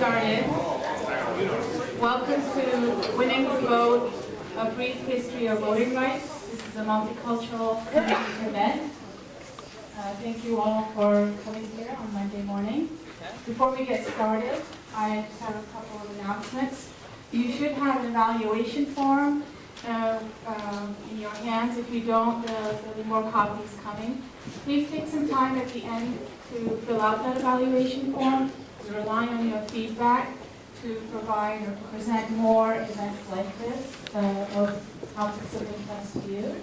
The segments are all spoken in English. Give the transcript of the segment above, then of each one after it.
started. Welcome to Winning the Vote, a brief history of voting rights. This is a multicultural event. Uh, thank you all for coming here on Monday morning. Before we get started, I just have a couple of announcements. You should have an evaluation form uh, um, in your hands. If you don't, uh, there'll be more copies coming. Please take some time at the end to fill out that evaluation form. We rely on your feedback to provide or present more events like this uh, of topics of interest to you.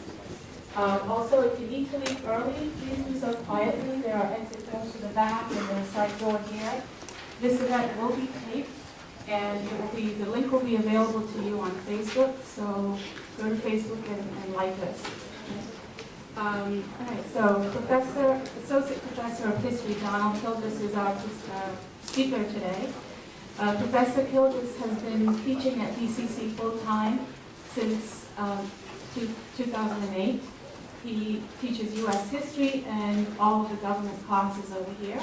Um, also, if you need to leave early, please do so quietly. There are exit doors to the back and the side door here. This event will be taped and it will be, the link will be available to you on Facebook, so go to Facebook and, and like us. Um, all right, so Professor, Associate Professor of History Donald Kilgus is our uh, speaker today. Uh, Professor Kilgus has been teaching at BCC full-time since um, 2008. He teaches U.S. history and all of the government classes over here.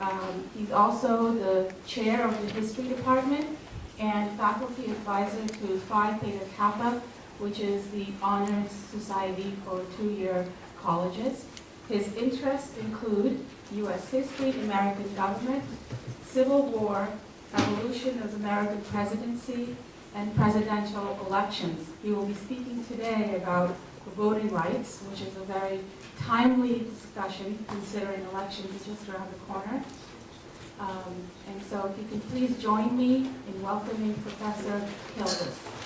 Um, he's also the chair of the history department and faculty advisor to Phi Theta Kappa, which is the honors society for two-year colleges. His interests include U.S. history, American government, Civil War, evolution of American presidency, and presidential elections. He will be speaking today about voting rights, which is a very timely discussion considering elections just around the corner. Um, and so if you can please join me in welcoming Professor Kilgus.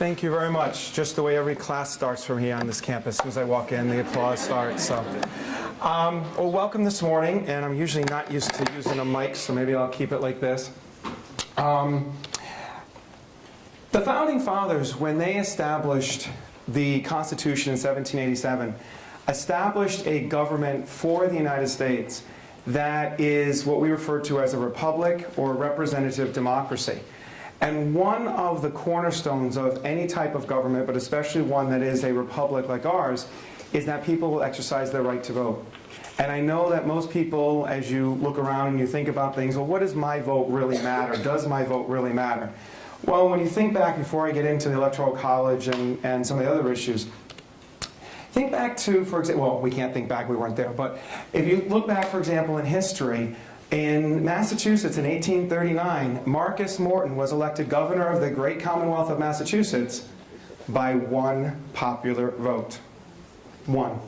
Thank you very much. Just the way every class starts from here on this campus. As soon as I walk in, the applause starts. So, um, well, welcome this morning. And I'm usually not used to using a mic, so maybe I'll keep it like this. Um, the Founding Fathers, when they established the Constitution in 1787, established a government for the United States that is what we refer to as a republic or representative democracy. And one of the cornerstones of any type of government, but especially one that is a republic like ours, is that people will exercise their right to vote. And I know that most people, as you look around and you think about things, well, what does my vote really matter? Does my vote really matter? Well, when you think back, before I get into the Electoral College and, and some of the other issues, think back to, for example, well, we can't think back, we weren't there, but if you look back, for example, in history, in Massachusetts in 1839, Marcus Morton was elected governor of the great Commonwealth of Massachusetts by one popular vote. One.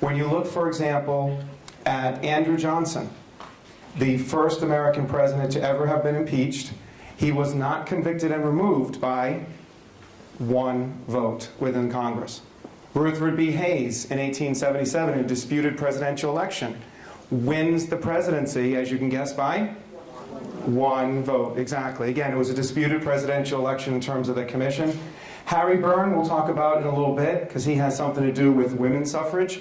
When you look, for example, at Andrew Johnson, the first American president to ever have been impeached, he was not convicted and removed by one vote within Congress. Rutherford B. Hayes in 1877, a disputed presidential election, wins the presidency, as you can guess, by one vote. Exactly. Again, it was a disputed presidential election in terms of the commission. Harry Burn, we'll talk about in a little bit, because he has something to do with women's suffrage.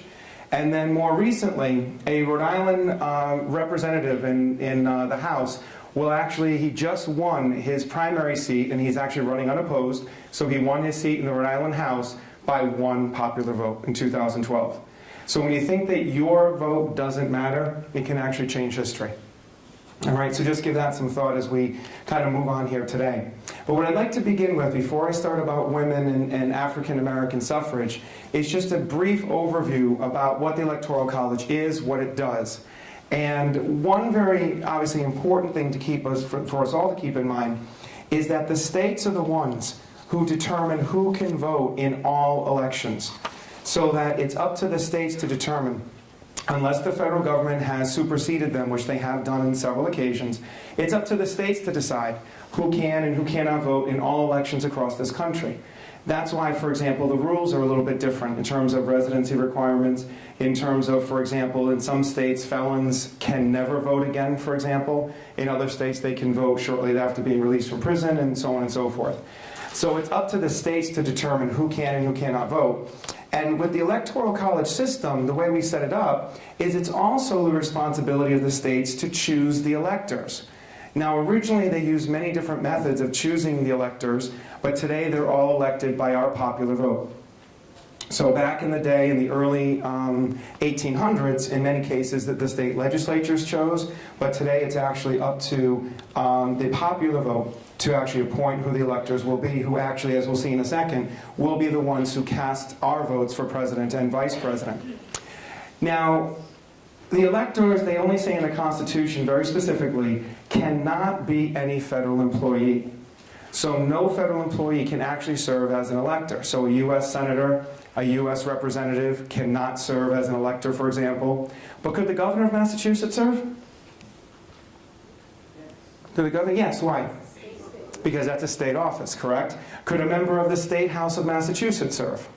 And then more recently, a Rhode Island uh, representative in, in uh, the House will actually, he just won his primary seat, and he's actually running unopposed, so he won his seat in the Rhode Island House by one popular vote in 2012. So when you think that your vote doesn't matter, it can actually change history. All right, so just give that some thought as we kind of move on here today. But what I'd like to begin with, before I start about women and, and African American suffrage, is just a brief overview about what the Electoral College is, what it does. And one very obviously important thing to keep us, for, for us all to keep in mind, is that the states are the ones who determine who can vote in all elections so that it's up to the states to determine unless the federal government has superseded them, which they have done in several occasions, it's up to the states to decide who can and who cannot vote in all elections across this country. That's why, for example, the rules are a little bit different in terms of residency requirements, in terms of, for example, in some states, felons can never vote again, for example. In other states, they can vote shortly after being released from prison, and so on and so forth. So it's up to the states to determine who can and who cannot vote. And with the Electoral College system, the way we set it up, is it's also the responsibility of the states to choose the electors. Now originally they used many different methods of choosing the electors, but today they're all elected by our popular vote. So back in the day, in the early um, 1800s, in many cases that the state legislatures chose, but today it's actually up to um, the popular vote to actually appoint who the electors will be, who actually, as we'll see in a second, will be the ones who cast our votes for president and vice president. Now, the electors, they only say in the Constitution very specifically, cannot be any federal employee. So no federal employee can actually serve as an elector. So a U.S. senator, a U.S. representative cannot serve as an elector, for example. But could the governor of Massachusetts serve? Could the governor? Yes, why? Because that's a state office, correct? Could a member of the State House of Massachusetts serve?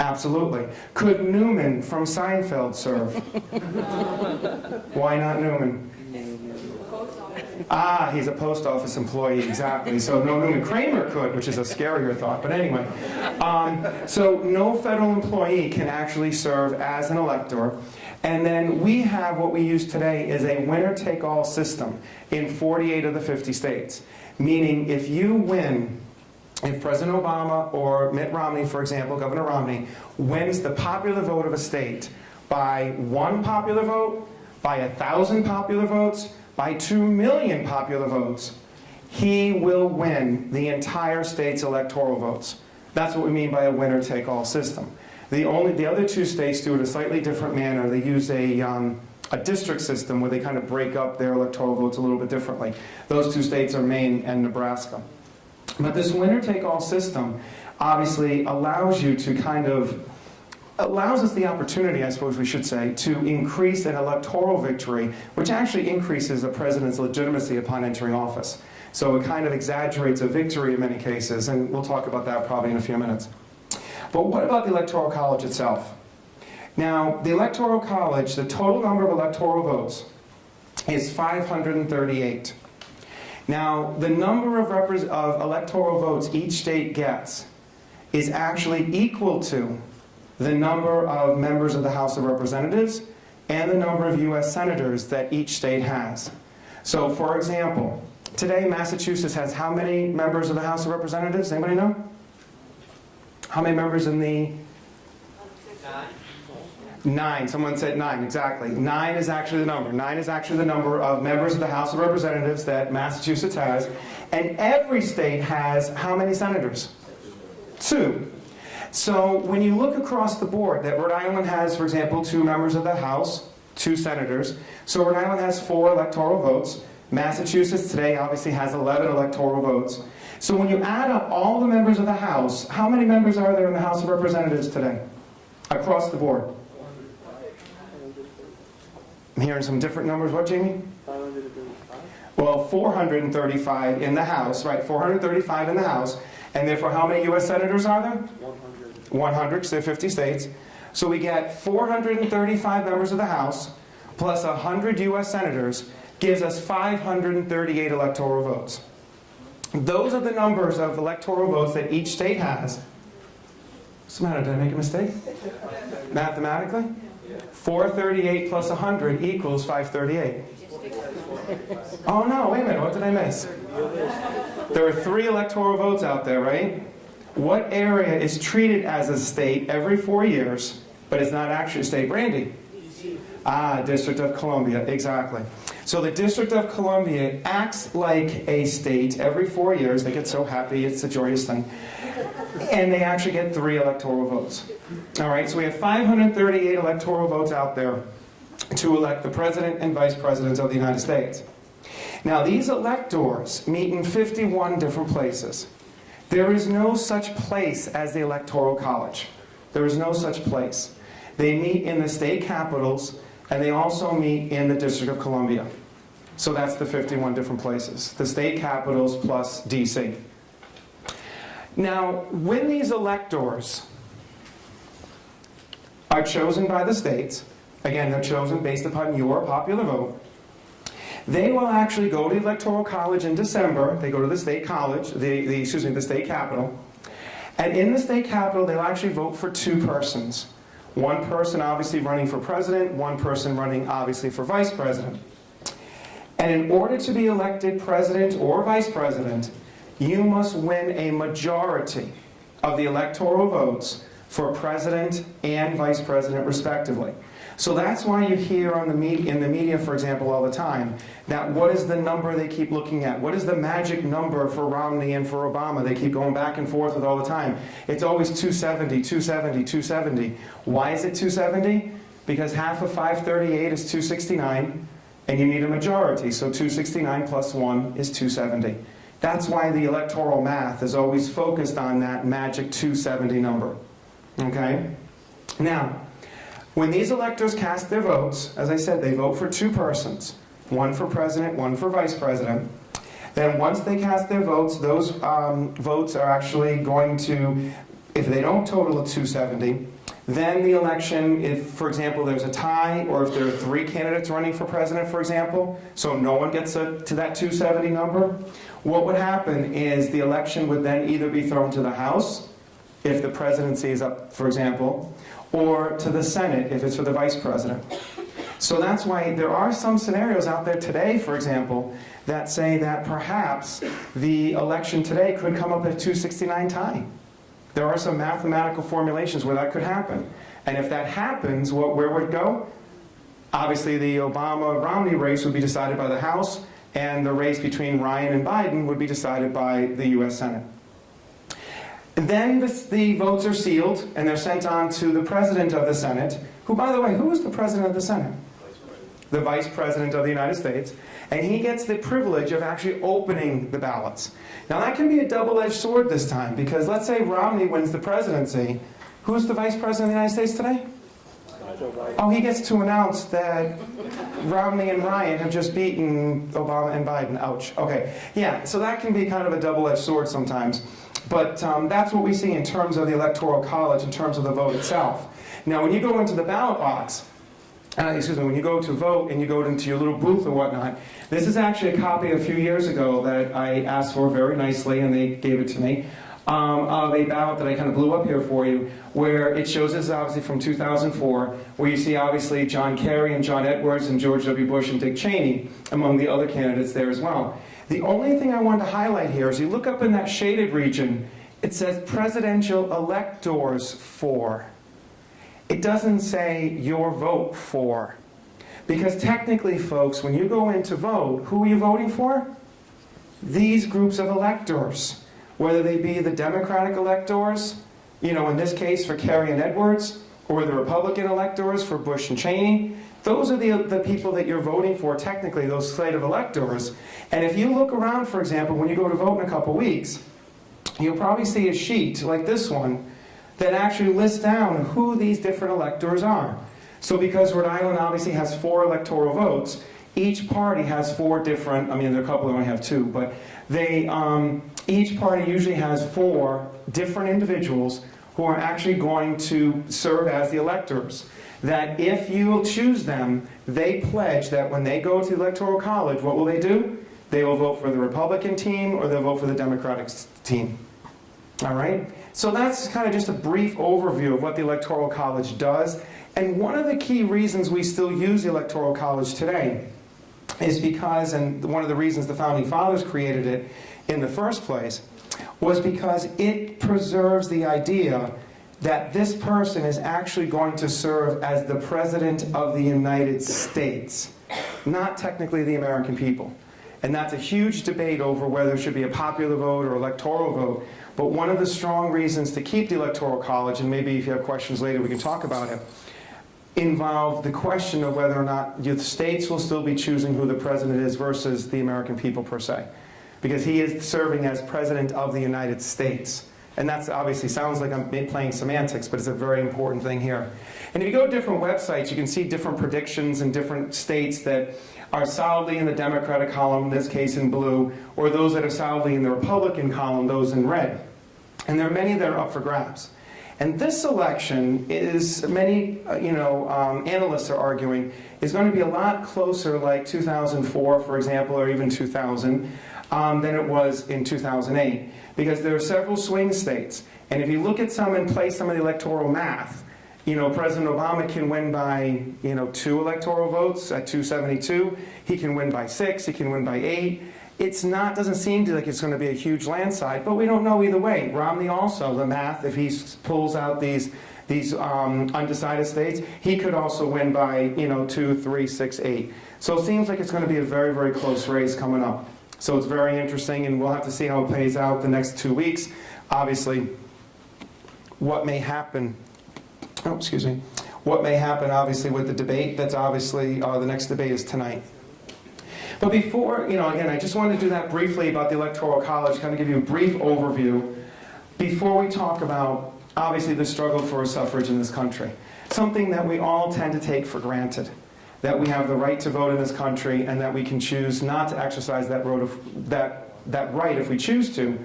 Absolutely. Could Newman from Seinfeld serve? Why not Newman? Ah, he's a post office employee, exactly. So no Newman Kramer could, which is a scarier thought. But anyway, um, so no federal employee can actually serve as an elector. And then we have what we use today is a winner-take-all system in 48 of the 50 states. Meaning if you win if President Obama or Mitt Romney, for example, Governor Romney, wins the popular vote of a state by one popular vote, by a thousand popular votes, by two million popular votes, he will win the entire state's electoral votes. That's what we mean by a winner-take-all system. The, only, the other two states do it a slightly different manner. They use a, um, a district system where they kind of break up their electoral votes a little bit differently. Those two states are Maine and Nebraska. But this winner-take-all system obviously allows you to kind of, allows us the opportunity, I suppose we should say, to increase an electoral victory, which actually increases a president's legitimacy upon entering office. So it kind of exaggerates a victory in many cases, and we'll talk about that probably in a few minutes. But what about the Electoral College itself? Now, the Electoral College, the total number of electoral votes is 538. Now, the number of, of, electoral votes each state gets is actually equal to the number of members of the House of Representatives and the number of U.S. senators that each state has. So, for example, today Massachusetts has how many members of the House of Representatives? Anybody know? How many members in the Nine. Someone said nine, exactly. Nine is actually the number. Nine is actually the number of members of the House of Representatives that Massachusetts has. And every state has how many senators? Two. So when you look across the board, that Rhode Island has, for example, two members of the House, two senators. So Rhode Island has four electoral votes. Massachusetts today obviously has 11 electoral votes. So when you add up all the members of the House, how many members are there in the House of Representatives today? Across the board. I'm hearing some different numbers. What, Jamie? Well, 435 in the House, right? 435 in the House. And therefore, how many U.S. senators are there? 100. 100, because there are 50 states. So we get 435 members of the House plus 100 U.S. senators gives us 538 electoral votes. Those are the numbers of electoral votes that each state has. What's the matter? Did I make a mistake? Mathematically? 438 plus 100 equals 538. Oh no, wait a minute, what did I miss? There are three electoral votes out there, right? What area is treated as a state every four years, but is not actually a state? Brandy? Ah, District of Columbia, exactly. So the District of Columbia acts like a state every four years. They get so happy, it's a joyous thing. And they actually get three electoral votes. All right, so we have 538 electoral votes out there to elect the President and Vice Presidents of the United States. Now these electors meet in 51 different places. There is no such place as the Electoral College. There is no such place. They meet in the state capitals and they also meet in the District of Columbia. So that's the 51 different places. The state capitals plus DC. Now, when these electors are chosen by the states. Again, they're chosen based upon your popular vote. They will actually go to the Electoral College in December. They go to the state college, the, the excuse me, the state capitol. And in the state capitol, they'll actually vote for two persons. One person obviously running for president, one person running obviously for vice president. And in order to be elected president or vice president, you must win a majority of the electoral votes for president and vice president respectively. So that's why you hear on the in the media, for example, all the time, that what is the number they keep looking at? What is the magic number for Romney and for Obama? They keep going back and forth with all the time. It's always 270, 270, 270. Why is it 270? Because half of 538 is 269, and you need a majority. So 269 plus 1 is 270. That's why the electoral math is always focused on that magic 270 number. Okay? Now, when these electors cast their votes, as I said, they vote for two persons, one for president, one for vice president. Then once they cast their votes, those um, votes are actually going to, if they don't total at 270, then the election, if, for example, there's a tie, or if there are three candidates running for president, for example, so no one gets a, to that 270 number, what would happen is the election would then either be thrown to the House, if the presidency is up, for example, or to the Senate if it's for the vice president. So that's why there are some scenarios out there today, for example, that say that perhaps the election today could come up at 269 tie. There are some mathematical formulations where that could happen. And if that happens, what, where would it go? Obviously, the Obama-Romney race would be decided by the House, and the race between Ryan and Biden would be decided by the U.S. Senate. Then the, the, votes are sealed and they're sent on to the President of the Senate, who, by the way, who is the President of the Senate? The Vice President of the United States. And he gets the privilege of actually opening the ballots. Now that can be a double-edged sword this time, because let's say Romney wins the presidency. Who's the Vice President of the United States today? Oh, he gets to announce that Romney and Ryan have just beaten Obama and Biden. Ouch. Okay. Yeah, so that can be kind of a double-edged sword sometimes. But um, that's what we see in terms of the Electoral College, in terms of the vote itself. Now, when you go into the ballot box, uh, excuse me, when you go to vote and you go into your little booth or whatnot, this is actually a copy a few years ago that I asked for very nicely and they gave it to me. Um, of a ballot that I kind of blew up here for you, where it shows this is obviously from 2004, where you see obviously John Kerry and John Edwards and George W. Bush and Dick Cheney among the other candidates there as well. The only thing I want to highlight here is you look up in that shaded region, it says presidential electors for. It doesn't say your vote for. Because technically, folks, when you go in to vote, who are you voting for? These groups of electors. Whether they be the Democratic electors, you know, in this case for Kerry and Edwards, or the Republican electors for Bush and Cheney, those are the, the people that you're voting for, technically, those slate of electors. And if you look around, for example, when you go to vote in a couple weeks, you'll probably see a sheet like this one that actually lists down who these different electors are. So because Rhode Island obviously has four electoral votes, each party has four different, I mean, there are a couple that only have two, but they, um, each party usually has four different individuals who are actually going to serve as the electors that if you choose them, they pledge that when they go to the Electoral College, what will they do? They will vote for the Republican team or they'll vote for the Democratic team. All right? So that's kind of just a brief overview of what the Electoral College does. And one of the key reasons we still use the Electoral College today is because, and one of the reasons the Founding Fathers created it in the first place, was because it preserves the idea that this person is actually going to serve as the President of the United States, not technically the American people. And that's a huge debate over whether it should be a popular vote or electoral vote. But one of the strong reasons to keep the Electoral College, and maybe if you have questions later we can talk about it, involve the question of whether or not the states will still be choosing who the president is versus the American people per se. Because he is serving as President of the United States. And that obviously sounds like I'm playing semantics, but it's a very important thing here. And if you go to different websites, you can see different predictions in different states that are solidly in the Democratic column, in this case in blue, or those that are solidly in the Republican column, those in red. And there are many that are up for grabs. And this election is, many uh, you know, um, analysts are arguing, is going to be a lot closer like 2004, for example, or even 2000, um, than it was in 2008 because there are several swing states. And if you look at some and play some of the electoral math, you know, President Obama can win by, you know, two electoral votes at 272. He can win by six. He can win by eight. It's not, doesn't seem to like it's going to be a huge landslide, but we don't know either way. Romney also, the math, if he pulls out these, these um, undecided states, he could also win by, you know, two, three, six, eight. So it seems like it's going to be a very, very close race coming up. So it's very interesting, and we'll have to see how it plays out the next two weeks. Obviously, what may happen, oh, excuse me, what may happen, obviously, with the debate, that's obviously, uh, the next debate is tonight. But before, you know, again, I just wanted to do that briefly about the Electoral College, kind of give you a brief overview before we talk about, obviously, the struggle for suffrage in this country. Something that we all tend to take for granted, that we have the right to vote in this country and that we can choose not to exercise that, of, that, that right if we choose to.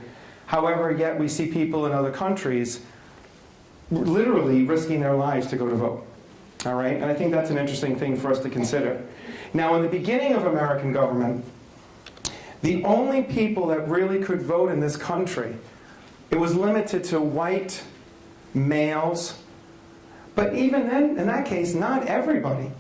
However, yet we see people in other countries literally risking their lives to go to vote. All right? And I think that's an interesting thing for us to consider. Now, in the beginning of American government, the only people that really could vote in this country, it was limited to white males. But even then, in that case, not everybody.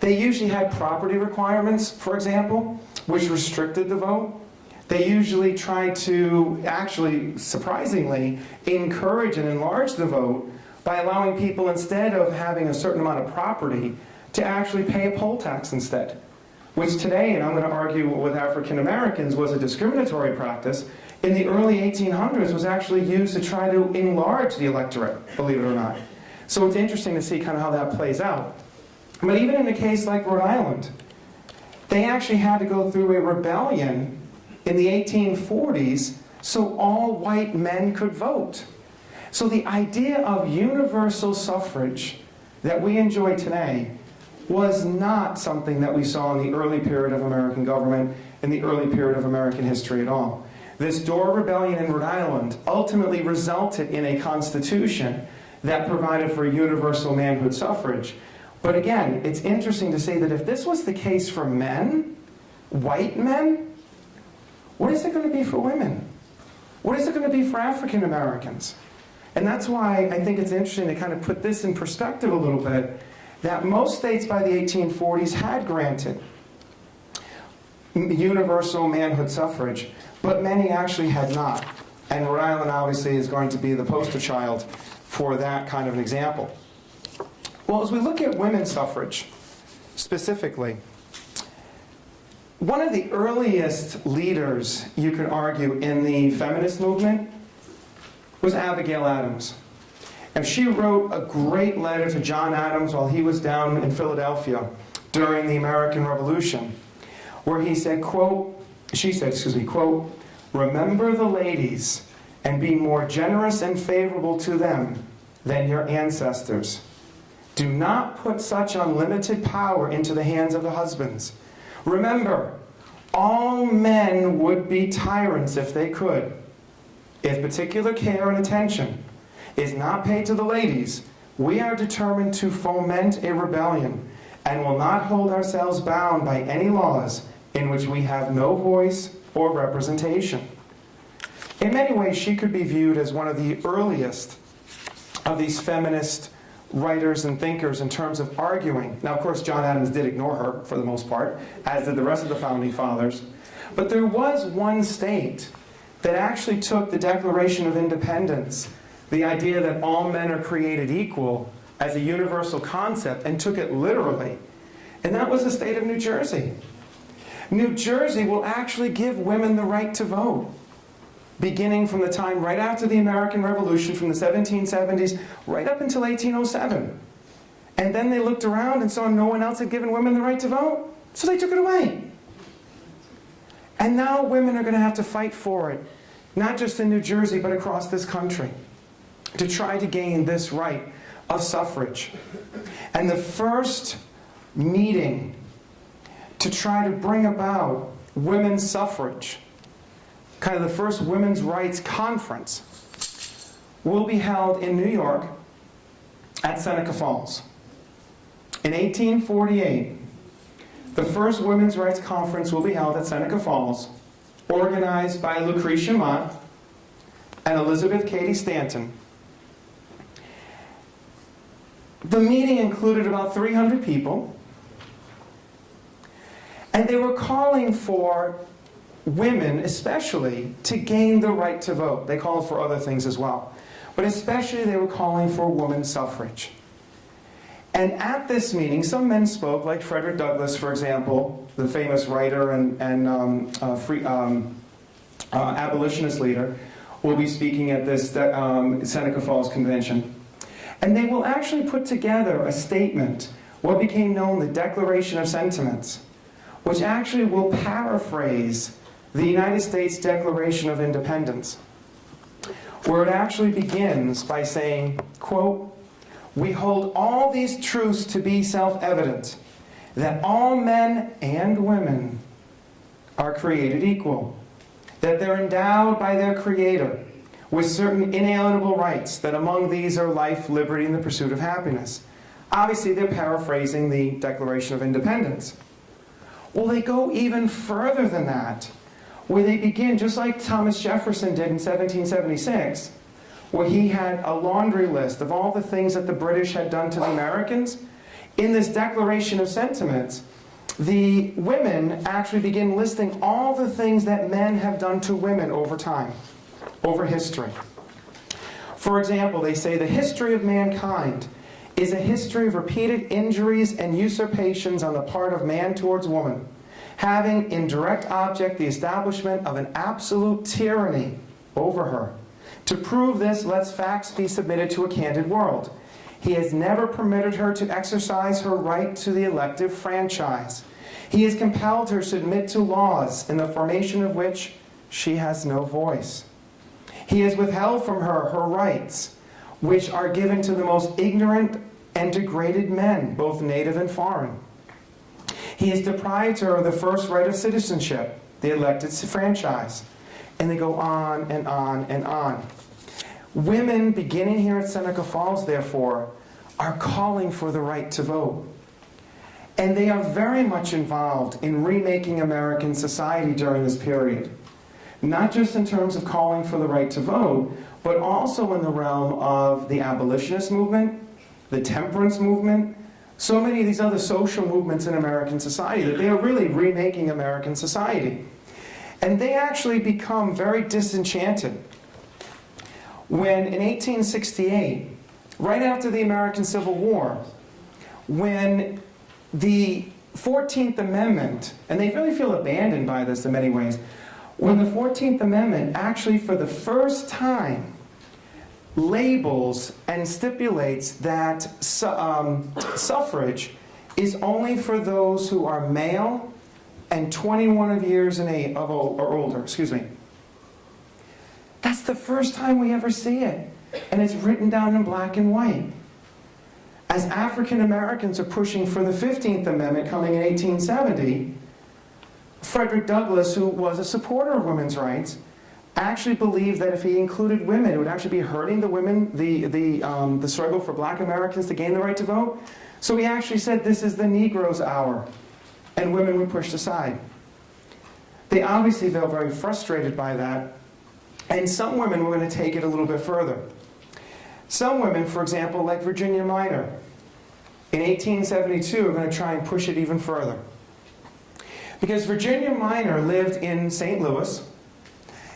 They usually had property requirements, for example, which restricted the vote. They usually tried to actually, surprisingly, encourage and enlarge the vote by allowing people, instead of having a certain amount of property, to actually pay a poll tax instead. Which today, and I'm going to argue with African Americans, was a discriminatory practice, in the early 1800s was actually used to try to enlarge the electorate, believe it or not. So it's interesting to see kind of how that plays out. But even in a case like Rhode Island, they actually had to go through a rebellion in the 1840s so all white men could vote. So the idea of universal suffrage that we enjoy today was not something that we saw in the early period of American government, in the early period of American history at all. This Dorr Rebellion in Rhode Island ultimately resulted in a constitution that provided for universal manhood suffrage. But again, it's interesting to say that if this was the case for men, white men, what is it going to be for women? What is it going to be for African Americans? And that's why I think it's interesting to kind of put this in perspective a little bit, that most states by the 1840s had granted universal manhood suffrage, but many actually had not. And Rhode Island obviously is going to be the poster child for that kind of an example. Well, as we look at women's suffrage, specifically, one of the earliest leaders, you could argue, in the feminist movement was Abigail Adams. And she wrote a great letter to John Adams while he was down in Philadelphia during the American Revolution, where he said, quote, she said, excuse me, quote, remember the ladies and be more generous and favorable to them than your ancestors. Do not put such unlimited power into the hands of the husbands. Remember, all men would be tyrants if they could. If particular care and attention is not paid to the ladies, we are determined to foment a rebellion and will not hold ourselves bound by any laws in which we have no voice or representation. In many ways, she could be viewed as one of the earliest of these feminist writers and thinkers in terms of arguing. Now, of course, John Adams did ignore her for the most part, as did the rest of the founding fathers. But there was one state that actually took the Declaration of Independence, the idea that all men are created equal, as a universal concept, and took it literally. And that was the state of New Jersey. New Jersey will actually give women the right to vote beginning from the time right after the American Revolution, from the 1770s, right up until 1807. And then they looked around and saw no one else had given women the right to vote, so they took it away. And now women are going to have to fight for it, not just in New Jersey, but across this country, to try to gain this right of suffrage. And the first meeting to try to bring about women's suffrage kind of the first women's rights conference will be held in New York at Seneca Falls. In 1848, the first women's rights conference will be held at Seneca Falls, organized by Lucretia Mott and Elizabeth Cady Stanton. The meeting included about 300 people, and they were calling for women, especially, to gain the right to vote. They called for other things as well. But especially, they were calling for women's suffrage. And at this meeting, some men spoke, like Frederick Douglass, for example, the famous writer and, and um, uh, free, um, uh, abolitionist leader, will be speaking at this um, Seneca Falls Convention. And they will actually put together a statement, what became known the Declaration of Sentiments, which actually will paraphrase the United States Declaration of Independence, where it actually begins by saying, quote, we hold all these truths to be self-evident, that all men and women are created equal, that they're endowed by their Creator with certain inalienable rights, that among these are life, liberty, and the pursuit of happiness. Obviously, they're paraphrasing the Declaration of Independence. Well, they go even further than that, where they begin, just like Thomas Jefferson did in 1776, where he had a laundry list of all the things that the British had done to the Americans. In this Declaration of Sentiments, the women actually begin listing all the things that men have done to women over time, over history. For example, they say the history of mankind is a history of repeated injuries and usurpations on the part of man towards woman, having in direct object the establishment of an absolute tyranny over her to prove this, let's facts be submitted to a candid world. He has never permitted her to exercise her right to the elective franchise. He has compelled her to submit to laws in the formation of which she has no voice. He has withheld from her her rights, which are given to the most ignorant and degraded men, both native and foreign. He deprived her of the first right of citizenship, the elected franchise. And they go on and on and on. Women, beginning here at Seneca Falls, therefore, are calling for the right to vote. And they are very much involved in remaking American society during this period. Not just in terms of calling for the right to vote, but also in the realm of the abolitionist movement, the temperance movement, so many of these other social movements in American society that they are really remaking American society. And they actually become very disenchanted when in 1868, right after the American Civil War, when the 14th Amendment, and they really feel abandoned by this in many ways, when the 14th Amendment actually for the first time labels and stipulates that su um, suffrage is only for those who are male and 21 of years in age, of or older, excuse me. That's the first time we ever see it. And it's written down in black and white. As African Americans are pushing for the 15th Amendment coming in 1870, Frederick Douglass, who was a supporter of women's rights, actually believed that if he included women, it would actually be hurting the women, the, the, um, the struggle for black Americans to gain the right to vote. So he actually said this is the Negro's hour, and women were pushed aside. They obviously felt very frustrated by that, and some women were going to take it a little bit further. Some women, for example, like Virginia Minor, in 1872 are going to try and push it even further. Because Virginia Minor lived in St. Louis,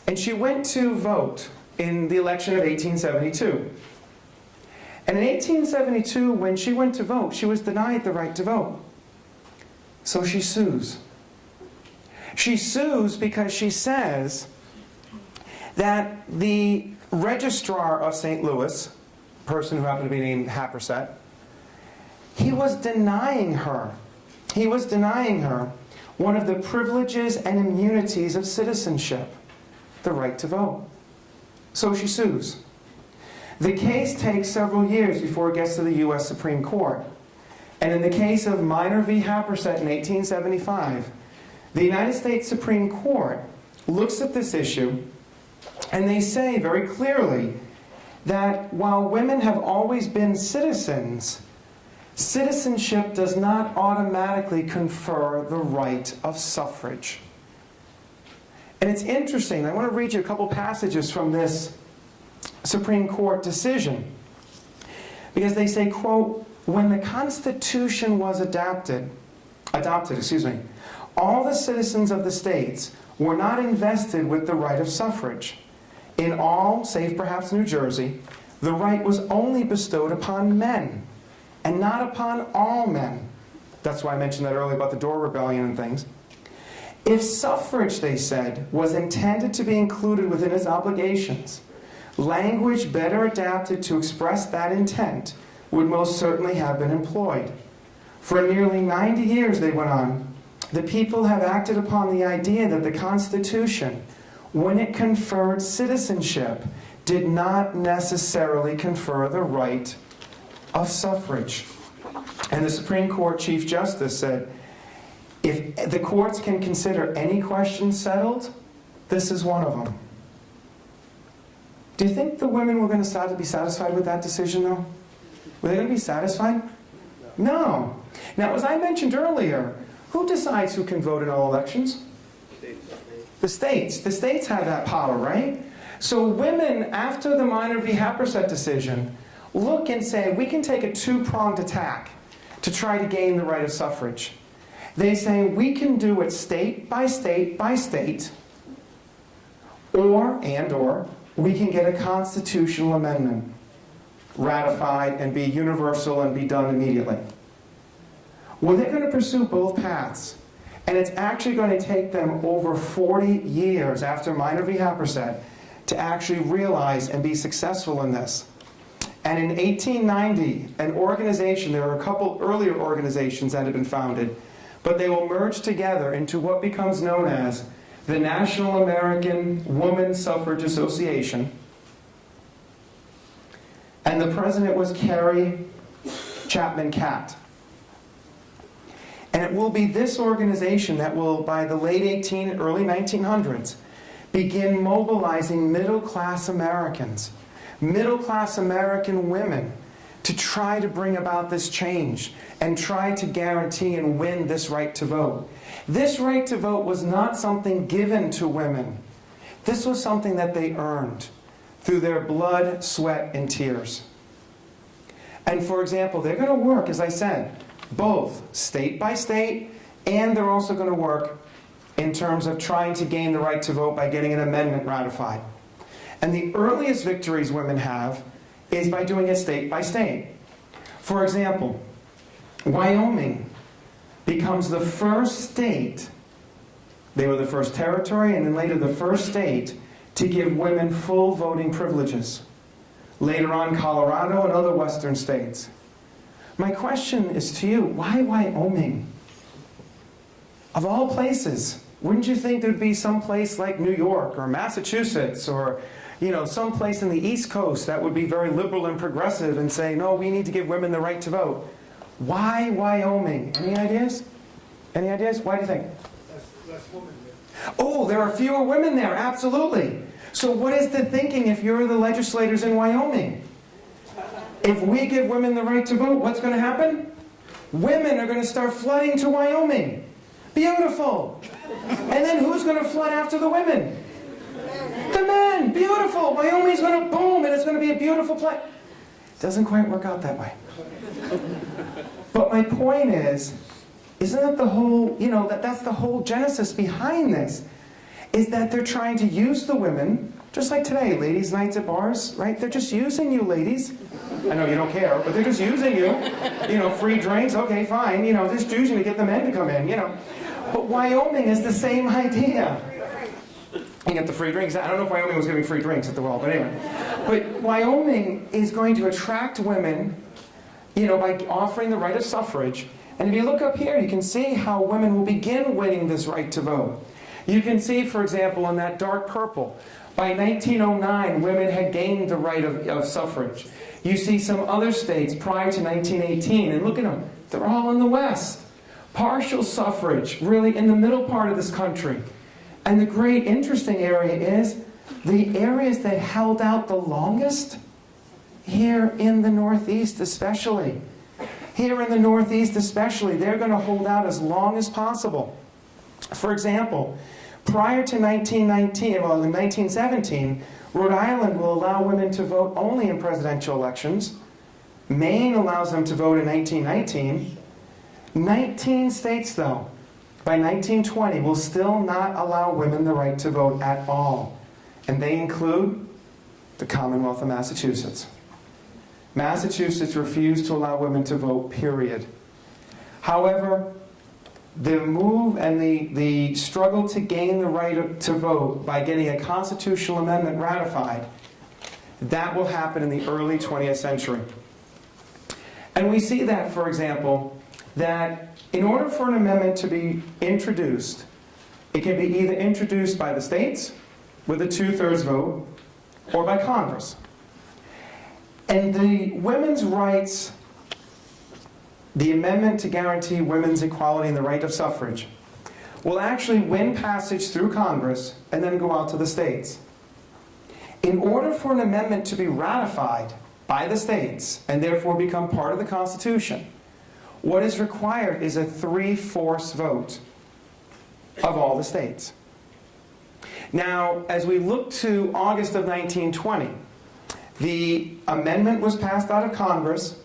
and she went to vote in the election of 1872. And in 1872, when she went to vote, she was denied the right to vote. So she sues. She sues because she says that the registrar of St. Louis, person who happened to be named Happersett, he was denying her, he was denying her one of the privileges and immunities of citizenship, the right to vote. So she sues. The case takes several years before it gets to the U.S. Supreme Court. And in the case of Minor v. Happersett in 1875, the United States Supreme Court looks at this issue and they say very clearly that while women have always been citizens, citizenship does not automatically confer the right of suffrage. And it's interesting, I want to read you a couple passages from this Supreme Court decision. Because they say, quote, when the Constitution was adapted, adopted, excuse me, all the citizens of the states were not invested with the right of suffrage. In all, save perhaps New Jersey, the right was only bestowed upon men, and not upon all men. That's why I mentioned that earlier about the Dorr Rebellion and things. If suffrage, they said, was intended to be included within its obligations, language better adapted to express that intent would most certainly have been employed. For nearly 90 years, they went on, the people have acted upon the idea that the Constitution, when it conferred citizenship, did not necessarily confer the right of suffrage. And the Supreme Court Chief Justice said, if the courts can consider any question settled, this is one of them. Do you think the women were going to start to be satisfied with that decision, though? Were they going to be satisfied? No. Now, as I mentioned earlier, who decides who can vote in all elections? The states. The states have that power, right? So women, after the Minor v. Happersett decision, look and say, we can take a two-pronged attack to try to gain the right of suffrage. They say we can do it state by state by state, or, and or, we can get a constitutional amendment ratified and be universal and be done immediately. Well, they're going to pursue both paths. And it's actually going to take them over 40 years after Minor v. Happersett to actually realize and be successful in this. And in 1890, an organization, there were a couple earlier organizations that had been founded, but they will merge together into what becomes known as the National American Woman Suffrage Association. And the president was Carrie Chapman Catt. And it will be this organization that will, by the late 18, early 1900s, begin mobilizing middle-class Americans, middle-class American women, to try to bring about this change and try to guarantee and win this right to vote. This right to vote was not something given to women. This was something that they earned through their blood, sweat, and tears. And for example, they're going to work, as I said, both state by state, and they're also going to work in terms of trying to gain the right to vote by getting an amendment ratified. And the earliest victories women have is by doing it state by state. For example, Wyoming becomes the first state, they were the first territory and then later the first state to give women full voting privileges. Later on, Colorado and other western states. My question is to you, why Wyoming? Of all places, wouldn't you think there'd be some place like New York or Massachusetts or you know, some place in the East Coast that would be very liberal and progressive and say, no, we need to give women the right to vote. Why Wyoming? Any ideas? Any ideas? Why do you think? Oh, there are fewer women there, absolutely. So what is the thinking if you're the legislators in Wyoming? If we give women the right to vote, what's going to happen? Women are going to start flooding to Wyoming. Beautiful. And then who's going to flood after the women? The men. Beautiful. Wyoming's to boom and it's to be a beautiful place. Doesn't quite work out that way. But my point is, isn't that the whole, you know, that, that's the whole genesis behind this, is that they're trying to use the women, just like today, ladies' nights at bars, right? They're just using you, ladies. I know you don't care, but they're just using you. You know, free drinks, okay, fine. You know, just using to get the men to come in, you know. But Wyoming is the same idea. Get the free drinks. I don't know if Wyoming was giving free drinks at the well, but anyway. But Wyoming is going to attract women, you know, by offering the right of suffrage. And if you look up here, you can see how women will begin winning this right to vote. You can see, for example, in that dark purple, by 1909, women had gained the right of, of suffrage. You see some other states prior to 1918, and look at them, they're all in the West. Partial suffrage, really in the middle part of this country. And the great interesting area is the areas that held out the longest, here in the Northeast especially. Here in the Northeast especially, they're going to hold out as long as possible. For example, prior to 1919, well in 1917, Rhode Island will allow women to vote only in presidential elections. Maine allows them to vote in 1919. 19 states, though, by 1920 will still not allow women the right to vote at all. And they include the Commonwealth of Massachusetts. Massachusetts refused to allow women to vote, period. However, the move and the, the struggle to gain the right to vote by getting a constitutional amendment ratified, that will happen in the early 20th century. And we see that, for example, that in order for an amendment to be introduced, it can be either introduced by the states with a two-thirds vote or by Congress. And the women's rights, the amendment to guarantee women's equality and the right of suffrage, will actually win passage through Congress and then go out to the states. In order for an amendment to be ratified by the states and therefore become part of the Constitution, what is required is a three-fourths vote of all the states. Now, as we look to August of 1920, the amendment was passed out of Congress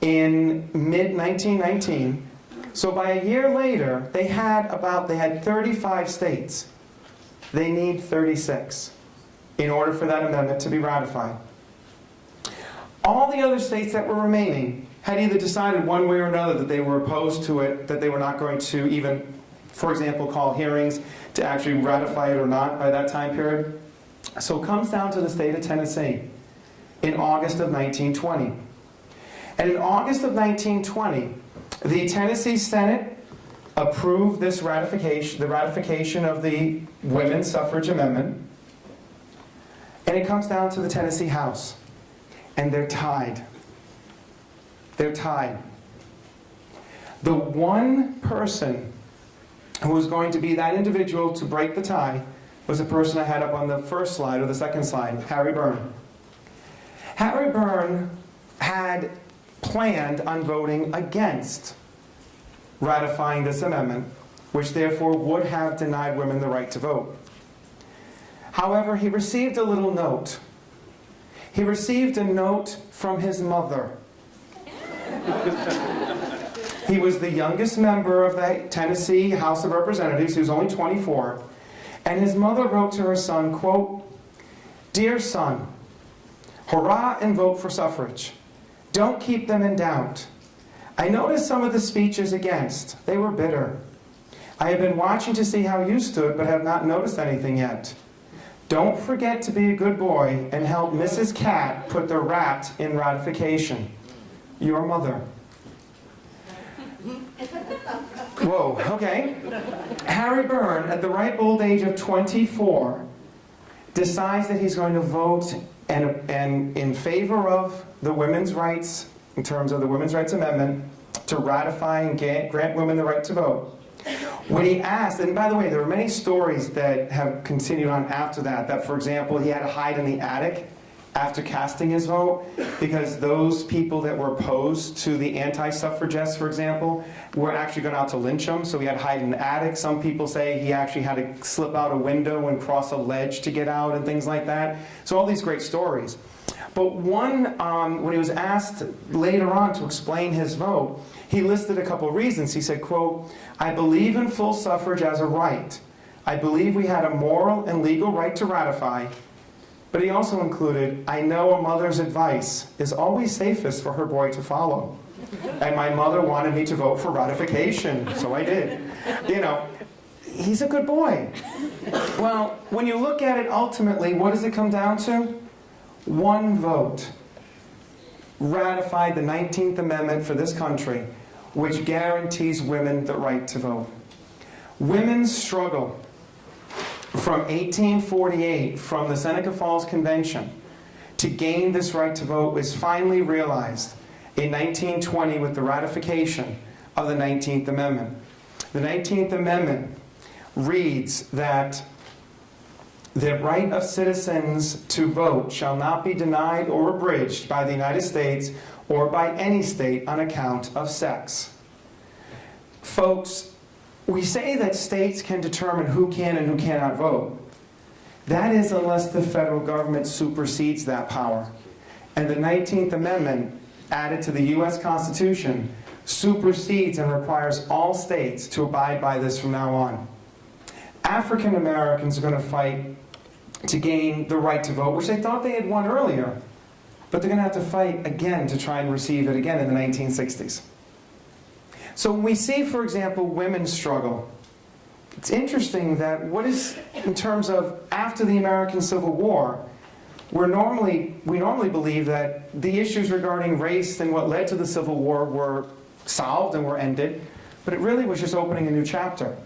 in mid-1919. So by a year later, they had about, they had 35 states. They need 36 in order for that amendment to be ratified. All the other states that were remaining had either decided one way or another that they were opposed to it, that they were not going to even, for example, call hearings to actually ratify it or not by that time period. So it comes down to the state of Tennessee in August of 1920. And in August of 1920, the Tennessee Senate approved this ratification, the ratification of the Women's Suffrage Amendment. And it comes down to the Tennessee House. And they're tied. They're tied. The one person who was going to be that individual to break the tie was the person I had up on the first slide or the second slide, Harry Burn. Harry Burn had planned on voting against ratifying this amendment, which therefore would have denied women the right to vote. However, he received a little note. He received a note from his mother. he was the youngest member of the Tennessee House of Representatives. He was only 24. And his mother wrote to her son, quote, Dear son, hurrah and vote for suffrage. Don't keep them in doubt. I noticed some of the speeches against. They were bitter. I have been watching to see how you stood, but have not noticed anything yet. Don't forget to be a good boy and help Mrs. Catt put the rat in ratification. Your mother. Whoa, okay. Harry Burn, at the ripe old age of 24, decides that he's going to vote and, and in favor of the women's rights, in terms of the Women's Rights Amendment, to ratify and get, grant women the right to vote. When he asked, and by the way, there are many stories that have continued on after that, that for example, he had to hide in the attic after casting his vote because those people that were opposed to the anti-suffragettes, for example, were actually going out to lynch him, so he had to hide in the attic. Some people say he actually had to slip out a window and cross a ledge to get out and things like that. So all these great stories. But one, um, when he was asked later on to explain his vote, he listed a couple of reasons. He said, quote, I believe in full suffrage as a right. I believe we had a moral and legal right to ratify, but he also included, I know a mother's advice is always safest for her boy to follow. And my mother wanted me to vote for ratification, so I did. You know, he's a good boy. Well, when you look at it ultimately, what does it come down to? One vote ratified the 19th Amendment for this country, which guarantees women the right to vote. Women's struggle from 1848, from the Seneca Falls Convention, to gain this right to vote was finally realized in 1920 with the ratification of the 19th Amendment. The 19th Amendment reads that the right of citizens to vote shall not be denied or abridged by the United States or by any state on account of sex. Folks, we say that states can determine who can and who cannot vote. That is unless the federal government supersedes that power. And the 19th Amendment, added to the U.S. Constitution, supersedes and requires all states to abide by this from now on. African Americans are going to fight to gain the right to vote, which they thought they had won earlier, but they're going to have to fight again to try and receive it again in the 1960s. So when we see, for example, women's struggle, it's interesting that what is, in terms of after the American Civil War, we're normally, we normally believe that the issues regarding race and what led to the Civil War were solved and were ended, but it really was just opening a new chapter.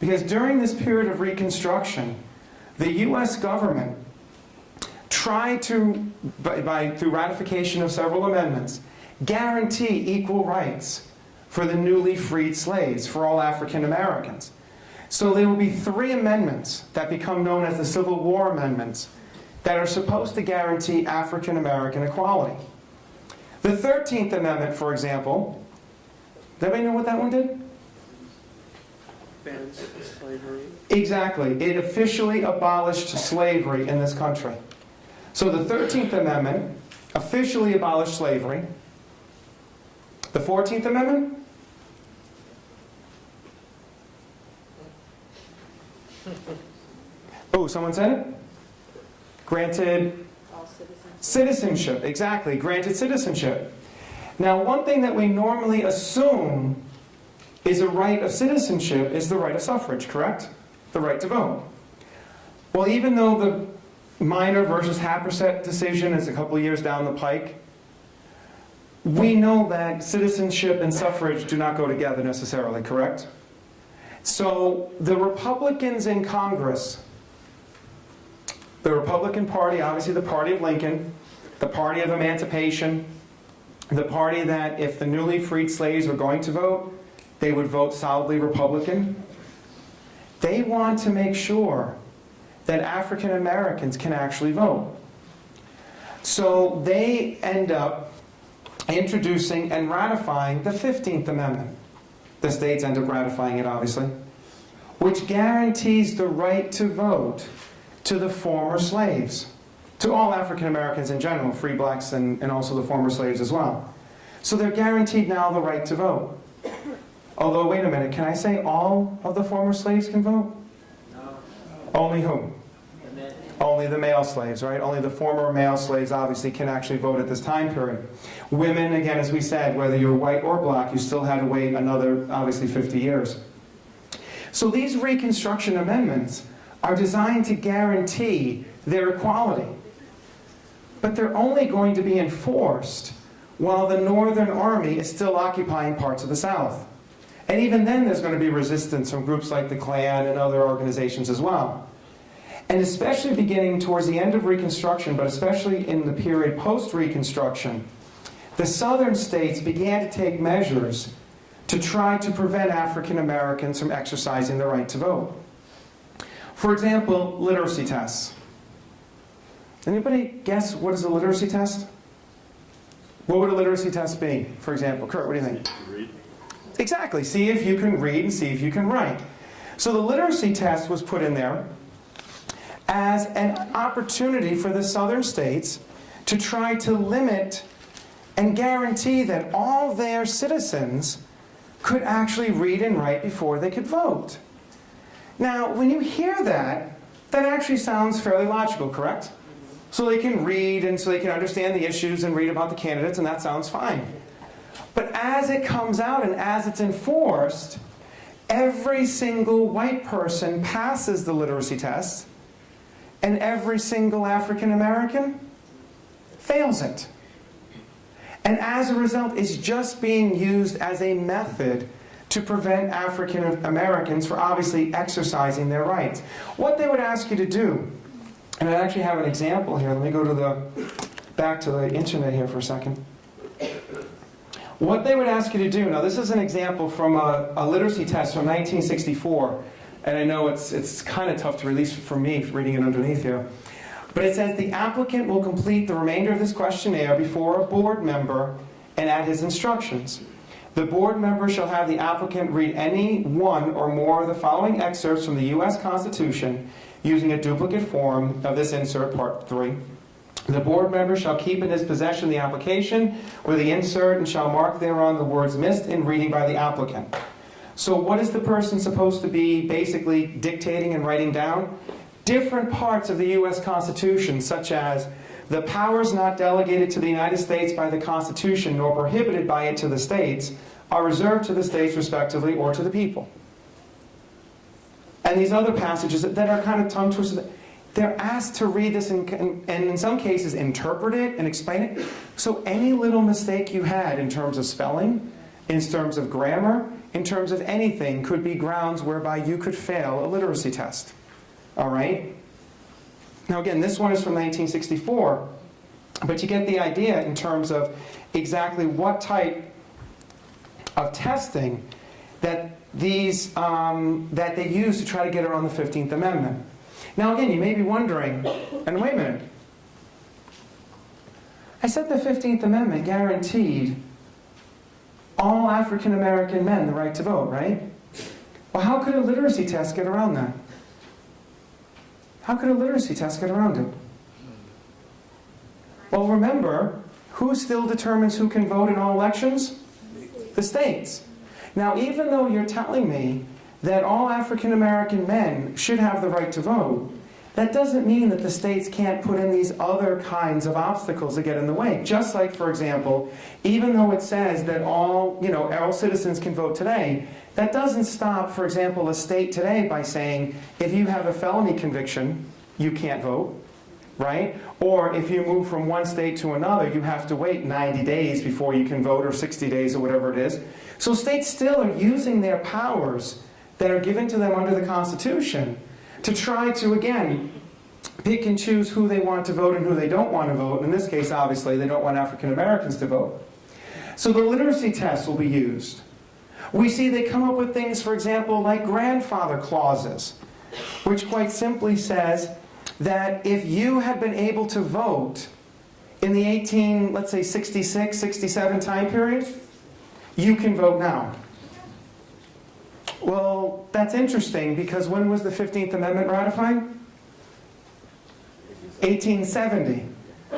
Because during this period of Reconstruction, the US government tried to, by, by, through ratification of several amendments, guarantee equal rights for the newly freed slaves, for all African Americans. So there will be three amendments that become known as the Civil War Amendments that are supposed to guarantee African American equality. The 13th Amendment, for example, does anybody know what that one did? Bans slavery. Exactly. It officially abolished slavery in this country. So the 13th Amendment officially abolished slavery. The 14th Amendment? Oh, someone said it? Granted citizenship, exactly, granted citizenship. Now, one thing that we normally assume is a right of citizenship is the right of suffrage, correct? The right to vote. Well, even though the Minor versus Happersett decision is a couple years down the pike, we know that citizenship and suffrage do not go together necessarily, correct? So the Republicans in Congress, the Republican Party, obviously the party of Lincoln, the party of emancipation, the party that if the newly freed slaves were going to vote, they would vote solidly Republican. They want to make sure that African Americans can actually vote. So they end up introducing and ratifying the 15th Amendment. The states end up ratifying it, obviously, which guarantees the right to vote to the former slaves, to all African Americans in general, free blacks and, and also the former slaves as well. So they're guaranteed now the right to vote. Although, wait a minute, can I say all of the former slaves can vote? No. Only whom? Only the male slaves, right? Only the former male slaves obviously can actually vote at this time period. Women, again, as we said, whether you're white or black, you still had to wait another, obviously, 50 years. So these Reconstruction amendments are designed to guarantee their equality. But they're only going to be enforced while the Northern Army is still occupying parts of the South. And even then there's going to be resistance from groups like the Klan and other organizations as well. And especially beginning towards the end of Reconstruction, but especially in the period post-Reconstruction, the southern states began to take measures to try to prevent African Americans from exercising their right to vote. For example, literacy tests. Anybody guess what is a literacy test? What would a literacy test be, for example? Kurt, what do you think? Read. Exactly. See if you can read and see if you can write. So the literacy test was put in there as an opportunity for the southern states to try to limit and guarantee that all their citizens could actually read and write before they could vote. Now, when you hear that, that actually sounds fairly logical, correct? So they can read and so they can understand the issues and read about the candidates, and that sounds fine. But as it comes out and as it's enforced, every single white person passes the literacy test, and every single African American fails it. And as a result, it's just being used as a method to prevent African Americans from obviously exercising their rights. What they would ask you to do, and I actually have an example here. Let me go to the back to the internet here for a second. What they would ask you to do, now this is an example from a, a literacy test from 1964, and I know it's, it's kind of tough to release for me reading it underneath here. But it says the applicant will complete the remainder of this questionnaire before a board member and at his instructions. The board member shall have the applicant read any one or more of the following excerpts from the U.S. Constitution using a duplicate form of this insert, Part 3. The board member shall keep in his possession the application with the insert and shall mark thereon the words missed in reading by the applicant. So what is the person supposed to be basically dictating and writing down? Different parts of the U.S. Constitution, such as the powers not delegated to the United States by the Constitution nor prohibited by it to the states, are reserved to the states respectively or to the people. And these other passages that are kind of tongue twisted, they're asked to read this and, and in some cases interpret it and explain it. So any little mistake you had in terms of spelling, in terms of grammar, in terms of anything could be grounds whereby you could fail a literacy test. All right? Now again, this one is from 1964, but you get the idea in terms of exactly what type of testing that these um, that they use to try to get around the 15th Amendment. Now again, you may be wondering, and wait a minute. I said the 15th Amendment guaranteed all African American men the right to vote, right? Well, how could a literacy test get around that? How could a literacy test get around it? Well, remember, who still determines who can vote in all elections? The states. Now, even though you're telling me that all African American men should have the right to vote, that doesn't mean that the states can't put in these other kinds of obstacles that get in the way. Just like, for example, even though it says that all, you know, all citizens can vote today, that doesn't stop, for example, a state today by saying, if you have a felony conviction, you can't vote, right? Or if you move from one state to another, you have to wait 90 days before you can vote, or 60 days, or whatever it is. So states still are using their powers that are given to them under the Constitution to try to, again, pick and choose who they want to vote and who they don't want to vote. In this case, obviously, they don't want African Americans to vote. So the literacy test will be used. We see they come up with things, for example, like grandfather clauses, which quite simply says that if you had been able to vote in the 18, let's say 66, 67 time period, you can vote now. Well, that's interesting because when was the 15th Amendment ratified? 1870.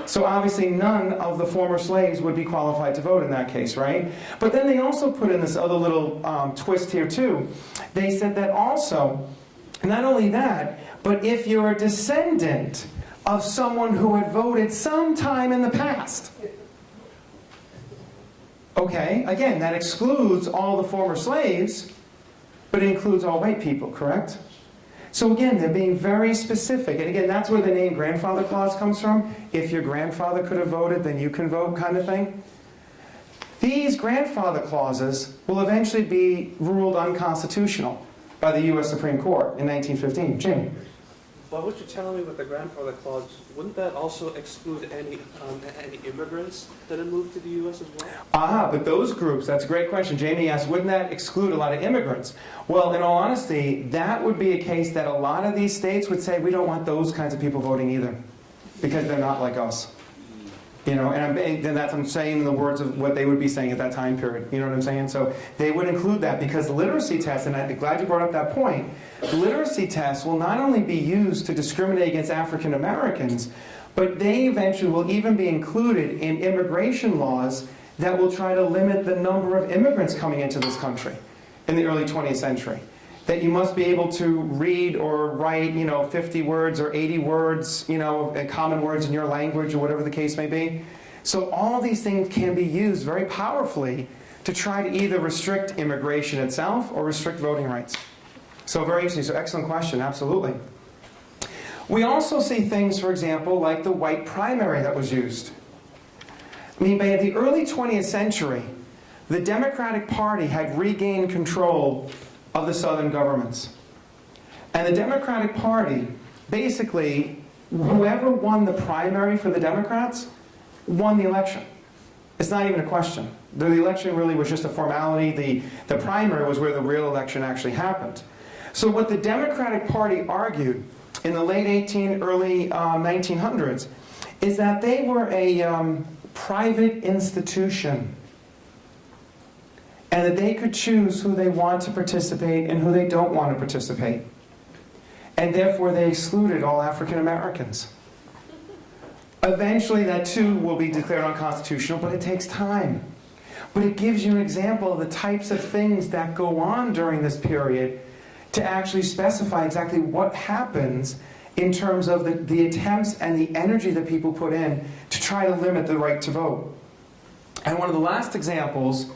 So obviously none of the former slaves would be qualified to vote in that case, right? But then they also put in this other little um, twist here too. They said that also, not only that, but if you're a descendant of someone who had voted sometime in the past, okay, again, that excludes all the former slaves, but it includes all white people, correct? So again, they're being very specific. And again, that's where the name grandfather clause comes from. If your grandfather could have voted, then you can vote kind of thing. These grandfather clauses will eventually be ruled unconstitutional by the U.S. Supreme Court in 1915. Jimmy? Well, what you're telling me with the grandfather clause, wouldn't that also exclude any, um, any immigrants that had moved to the U.S. as well? Ah, but those groups, that's a great question. Jamie asked, wouldn't that exclude a lot of immigrants? Well, in all honesty, that would be a case that a lot of these states would say, we don't want those kinds of people voting either, because they're not like us. You know, and I'm, and that's, I'm saying in the words of what they would be saying at that time period. You know what I'm saying? So they would include that because literacy tests, and I'm glad you brought up that point, literacy tests will not only be used to discriminate against African Americans, but they eventually will even be included in immigration laws that will try to limit the number of immigrants coming into this country in the early 20th century. That you must be able to read or write, you know, 50 words or 80 words, you know, common words in your language or whatever the case may be. So all these things can be used very powerfully to try to either restrict immigration itself or restrict voting rights. So very interesting. So excellent question. Absolutely. We also see things, for example, like the white primary that was used. I mean, by the early 20th century, the Democratic Party had regained control of the southern governments. And the Democratic Party, basically, whoever won the primary for the Democrats, won the election. It's not even a question. The election really was just a formality. The, the primary was where the real election actually happened. So what the Democratic Party argued in the late 18, early uh, 1900s is that they were a um, private institution and that they could choose who they want to participate and who they don't want to participate. And therefore they excluded all African Americans. Eventually, that too will be declared unconstitutional, but it takes time. But it gives you an example of the types of things that go on during this period to actually specify exactly what happens in terms of the, the attempts and the energy that people put in to try to limit the right to vote. And one of the last examples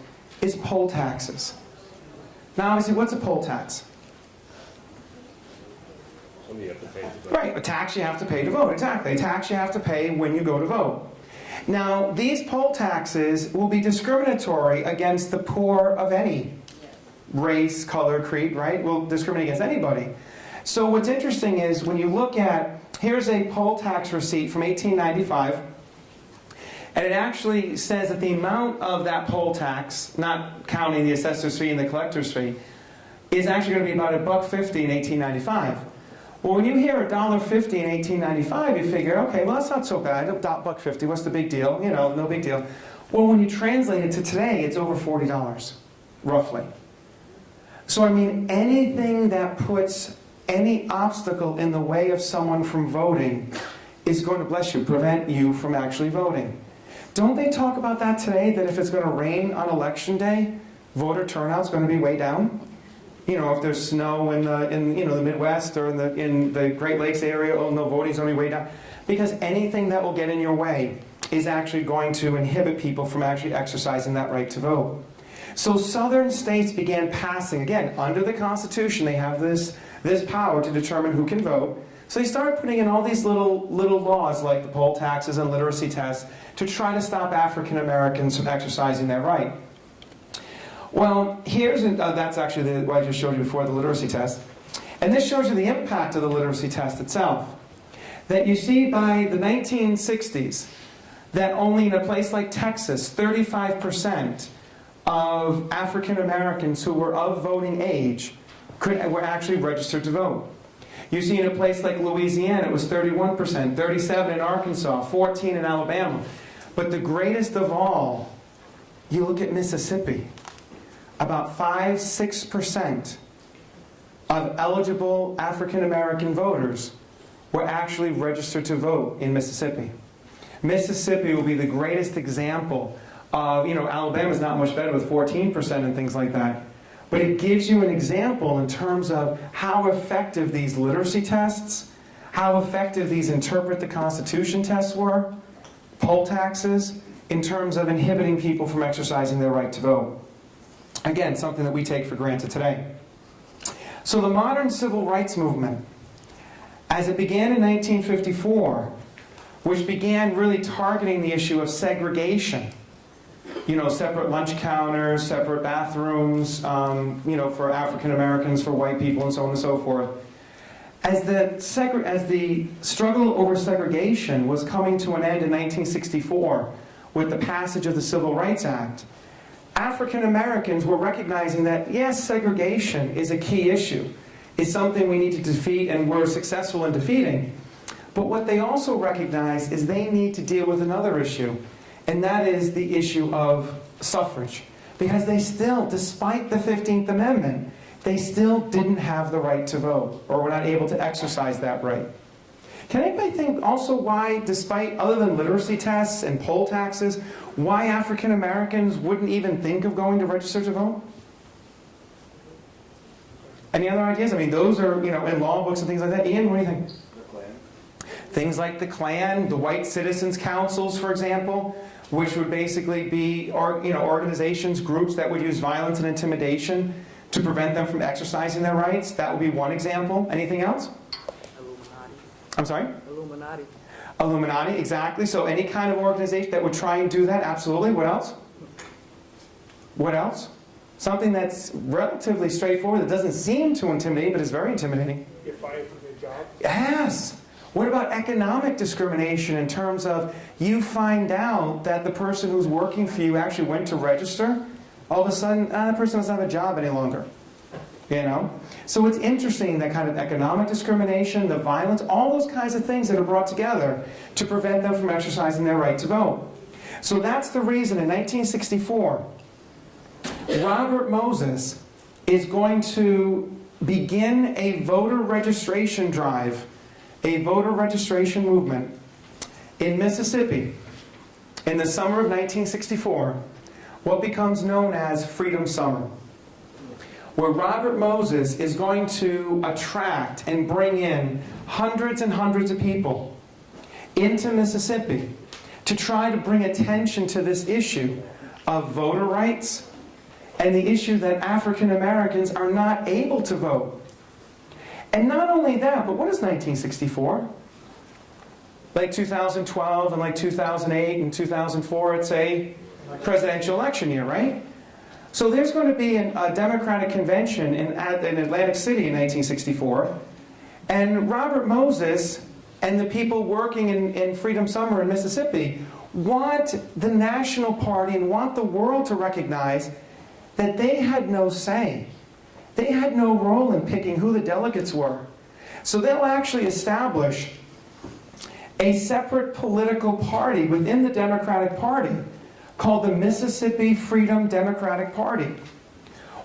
is poll taxes. Now, obviously, what's a poll tax? Something you have to pay to vote. Right, a tax you have to pay to vote, exactly. A tax you have to pay when you go to vote. Now, these poll taxes will be discriminatory against the poor of any race, color, creed, right? Will discriminate against anybody. So what's interesting is when you look at, here's a poll tax receipt from 1895, and it actually says that the amount of that poll tax, not counting the assessor's fee and the collector's fee, is actually going to be about a buck fifty in 1895. Well, when you hear a dollar fifty in 1895, you figure, okay, well that's not so bad. A buck fifty, what's the big deal? You know, no big deal. Well, when you translate it to today, it's over forty dollars, roughly. So I mean, anything that puts any obstacle in the way of someone from voting is going to bless you, prevent you from actually voting. Don't they talk about that today? That if it's going to rain on election day, voter turnout's going to be way down. You know, if there's snow in the in you know the Midwest or in the in the Great Lakes area, oh no, voting's going to be way down. Because anything that will get in your way is actually going to inhibit people from actually exercising that right to vote. So southern states began passing, again, under the Constitution, they have this, this power to determine who can vote. So they started putting in all these little, little laws like the poll taxes and literacy tests to try to stop African Americans from exercising their right. Well, here's, an, uh, that's actually the, what I just showed you before, the literacy test. And this shows you the impact of the literacy test itself. That you see by the 1960s, that only in a place like Texas, 35% of African Americans who were of voting age could, were actually registered to vote. You see in a place like Louisiana, it was 31%, 37 in Arkansas, 14 in Alabama. But the greatest of all, you look at Mississippi. About 5 6% of eligible African American voters were actually registered to vote in Mississippi. Mississippi will be the greatest example of, you know, Alabama's not much better with 14% and things like that. But it gives you an example in terms of how effective these literacy tests, how effective these interpret the Constitution tests were, poll taxes, in terms of inhibiting people from exercising their right to vote. Again, something that we take for granted today. So the modern civil rights movement, as it began in 1954, which began really targeting the issue of segregation, you know, separate lunch counters, separate bathrooms, um, you know, for African Americans, for white people, and so on and so forth. As the, as the struggle over segregation was coming to an end in 1964 with the passage of the Civil Rights Act, African Americans were recognizing that, yes, segregation is a key issue. It's something we need to defeat and we're successful in defeating. But what they also recognize is they need to deal with another issue, and that is the issue of suffrage. Because they still, despite the 15th Amendment, they still didn't have the right to vote, or were not able to exercise that right. Can anybody think also why, despite other than literacy tests and poll taxes, why African Americans wouldn't even think of going to register to vote? Any other ideas? I mean, those are, you know, in law books and things like that. Ian, what do you think? Things like the Klan, the White Citizens Councils, for example, which would basically be, or, you know, organizations, groups that would use violence and intimidation to prevent them from exercising their rights. That would be one example. Anything else? Illuminati. I'm sorry? Illuminati. Illuminati, exactly. So any kind of organization that would try and do that, absolutely. What else? What else? Something that's relatively straightforward that doesn't seem too intimidating, but is very intimidating. You're fired from your job? Yes. What about economic discrimination in terms of you find out that the person who's working for you actually went to register? All of a sudden, ah, that person doesn't have a job any longer. You know? So it's interesting that kind of economic discrimination, the violence, all those kinds of things that are brought together to prevent them from exercising their right to vote. So that's the reason in 1964, Robert Moses is going to begin a voter registration drive, a voter registration movement in Mississippi, in the summer of 1964, what becomes known as Freedom Summer, where Robert Moses is going to attract and bring in hundreds and hundreds of people into Mississippi to try to bring attention to this issue of voter rights and the issue that African Americans are not able to vote. And not only that, but what is 1964? Like 2012 and like 2008 and 2004, it's a presidential election year, right? So there's going to be an, a Democratic convention in, in Atlantic City in 1964, and Robert Moses and the people working in, in Freedom Summer in Mississippi want the National Party and want the world to recognize that they had no say. They had no role in picking who the delegates were. So they'll actually establish a separate political party within the Democratic Party called the Mississippi Freedom Democratic Party,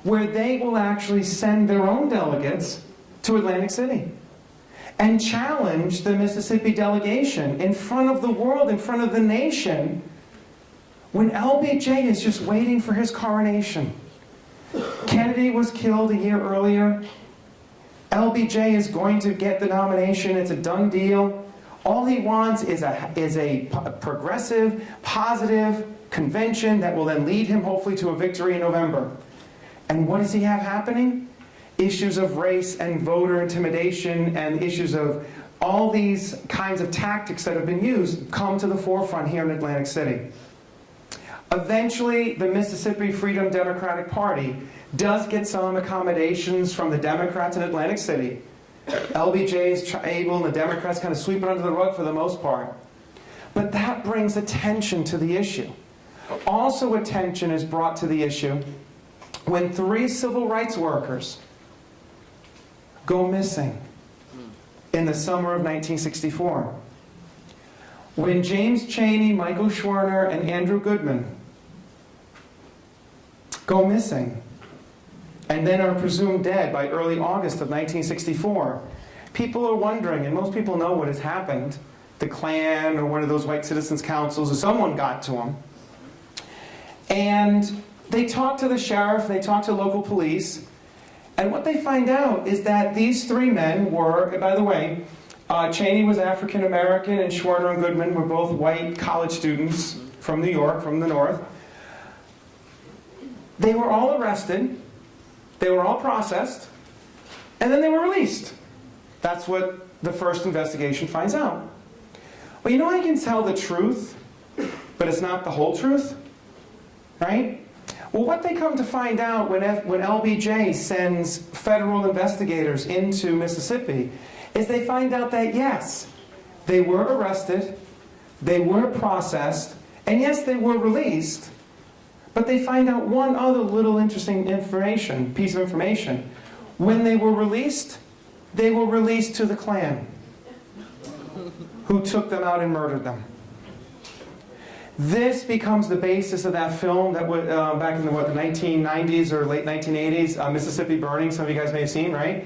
where they will actually send their own delegates to Atlantic City and challenge the Mississippi delegation in front of the world, in front of the nation, when LBJ is just waiting for his coronation. Kennedy was killed a year earlier. LBJ is going to get the nomination. It's a done deal. All he wants is a, is a progressive, positive convention that will then lead him hopefully to a victory in November. And what does he have happening? Issues of race and voter intimidation and issues of all these kinds of tactics that have been used come to the forefront here in Atlantic City. Eventually, the Mississippi Freedom Democratic Party does get some accommodations from the Democrats in Atlantic City. LBJ is able and the Democrats kind of sweep it under the rug for the most part. But that brings attention to the issue. Also attention is brought to the issue when three civil rights workers go missing in the summer of 1964. When James Chaney, Michael Schwerner, and Andrew Goodman go missing and then are presumed dead by early August of 1964, people are wondering, and most people know what has happened, the Klan or one of those white citizens councils or someone got to them. And they talk to the sheriff, they talk to local police, and what they find out is that these three men were, by the way, uh, Chaney was African American and Schwerner and Goodman were both white college students from New York, from the north. They were all arrested, they were all processed, and then they were released. That's what the first investigation finds out. Well, you know I can tell the truth, but it's not the whole truth? Right? Well, what they come to find out when, F, when LBJ sends federal investigators into Mississippi is they find out that yes, they were arrested, they were processed, and yes, they were released, but they find out one other little interesting information, piece of information. When they were released, they were released to the Klan, who took them out and murdered them. This becomes the basis of that film that was uh, back in the, what, the 1990s or late 1980s, uh, Mississippi Burning, some of you guys may have seen, right?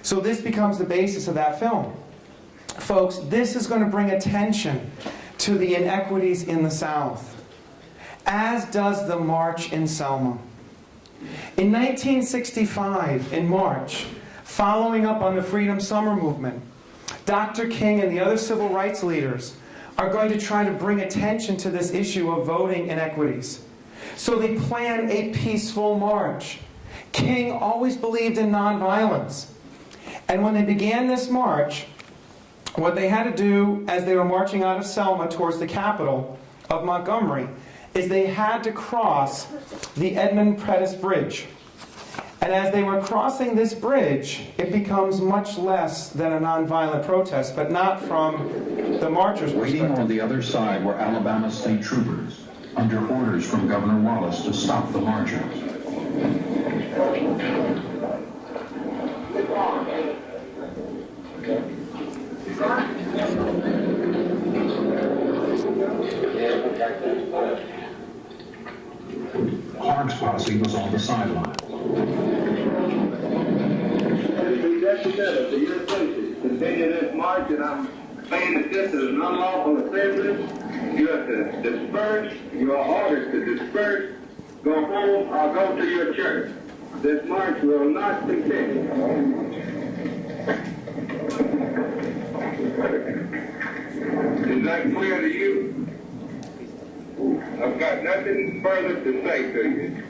So this becomes the basis of that film. Folks, this is going to bring attention to the inequities in the South, as does the march in Selma. In 1965, in March, following up on the Freedom Summer movement, Dr. King and the other civil rights leaders are going to try to bring attention to this issue of voting inequities. So they plan a peaceful march. King always believed in nonviolence. And when they began this march, what they had to do as they were marching out of Selma towards the capital of Montgomery is they had to cross the Edmund Pettus Bridge. And as they were crossing this bridge, it becomes much less than a nonviolent protest, but not from the marchers' Waiting perspective. on the other side were Alabama state troopers, under orders from Governor Wallace to stop the marchers. Posse was on the sideline. Continue this march, and I'm saying that this is an unlawful assembly. You have to disperse. To disperse, go home, go to your church. This march will not continue. Is that clear to you? I've got nothing further to say to you.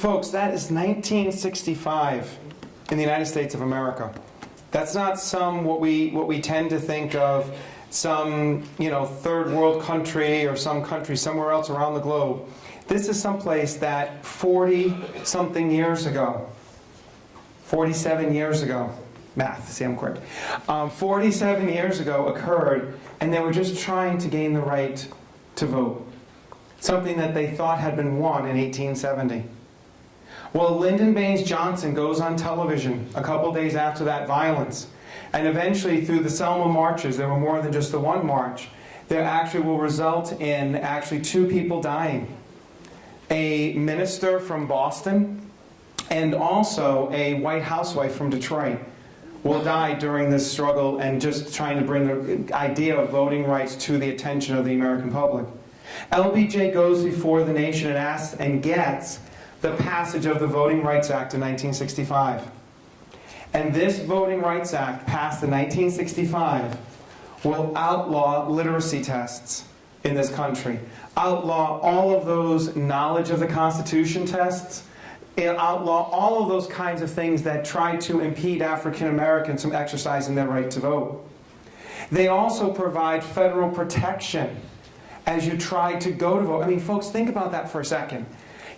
Folks, that is 1965 in the United States of America. That's not some what we what we tend to think of some, you know, third world country or some country somewhere else around the globe. This is someplace that 40 something years ago, 47 years ago, math, see I'm quick, um, 47 years ago occurred and they were just trying to gain the right to vote. Something that they thought had been won in 1870. Well, Lyndon Baines Johnson goes on television a couple days after that violence. And eventually, through the Selma marches, there were more than just the one march, there actually will result in actually two people dying. A minister from Boston and also a white housewife from Detroit will die during this struggle and just trying to bring the idea of voting rights to the attention of the American public. LBJ goes before the nation and asks and gets the passage of the Voting Rights Act in 1965. And this Voting Rights Act, passed in 1965, will outlaw literacy tests in this country. Outlaw all of those knowledge of the Constitution tests. Outlaw all of those kinds of things that try to impede African Americans from exercising their right to vote. They also provide federal protection as you try to go to vote. I mean, folks, think about that for a second.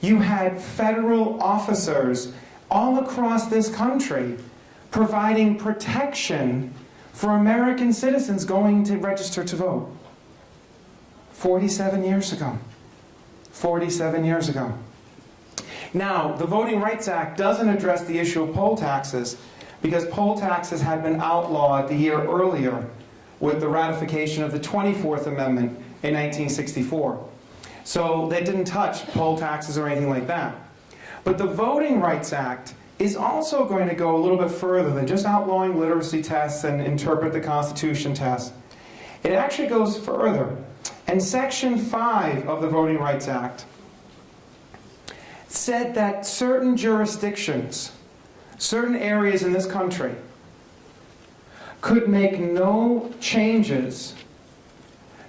You had federal officers all across this country providing protection for American citizens going to register to vote. 47 years ago. 47 years ago. Now, the Voting Rights Act doesn't address the issue of poll taxes because poll taxes had been outlawed the year earlier with the ratification of the 24th Amendment in 1964. So they didn't touch poll taxes or anything like that. But the Voting Rights Act is also going to go a little bit further than just outlawing literacy tests and interpret the Constitution test. It actually goes further. And Section 5 of the Voting Rights Act said that certain jurisdictions, certain areas in this country, could make no changes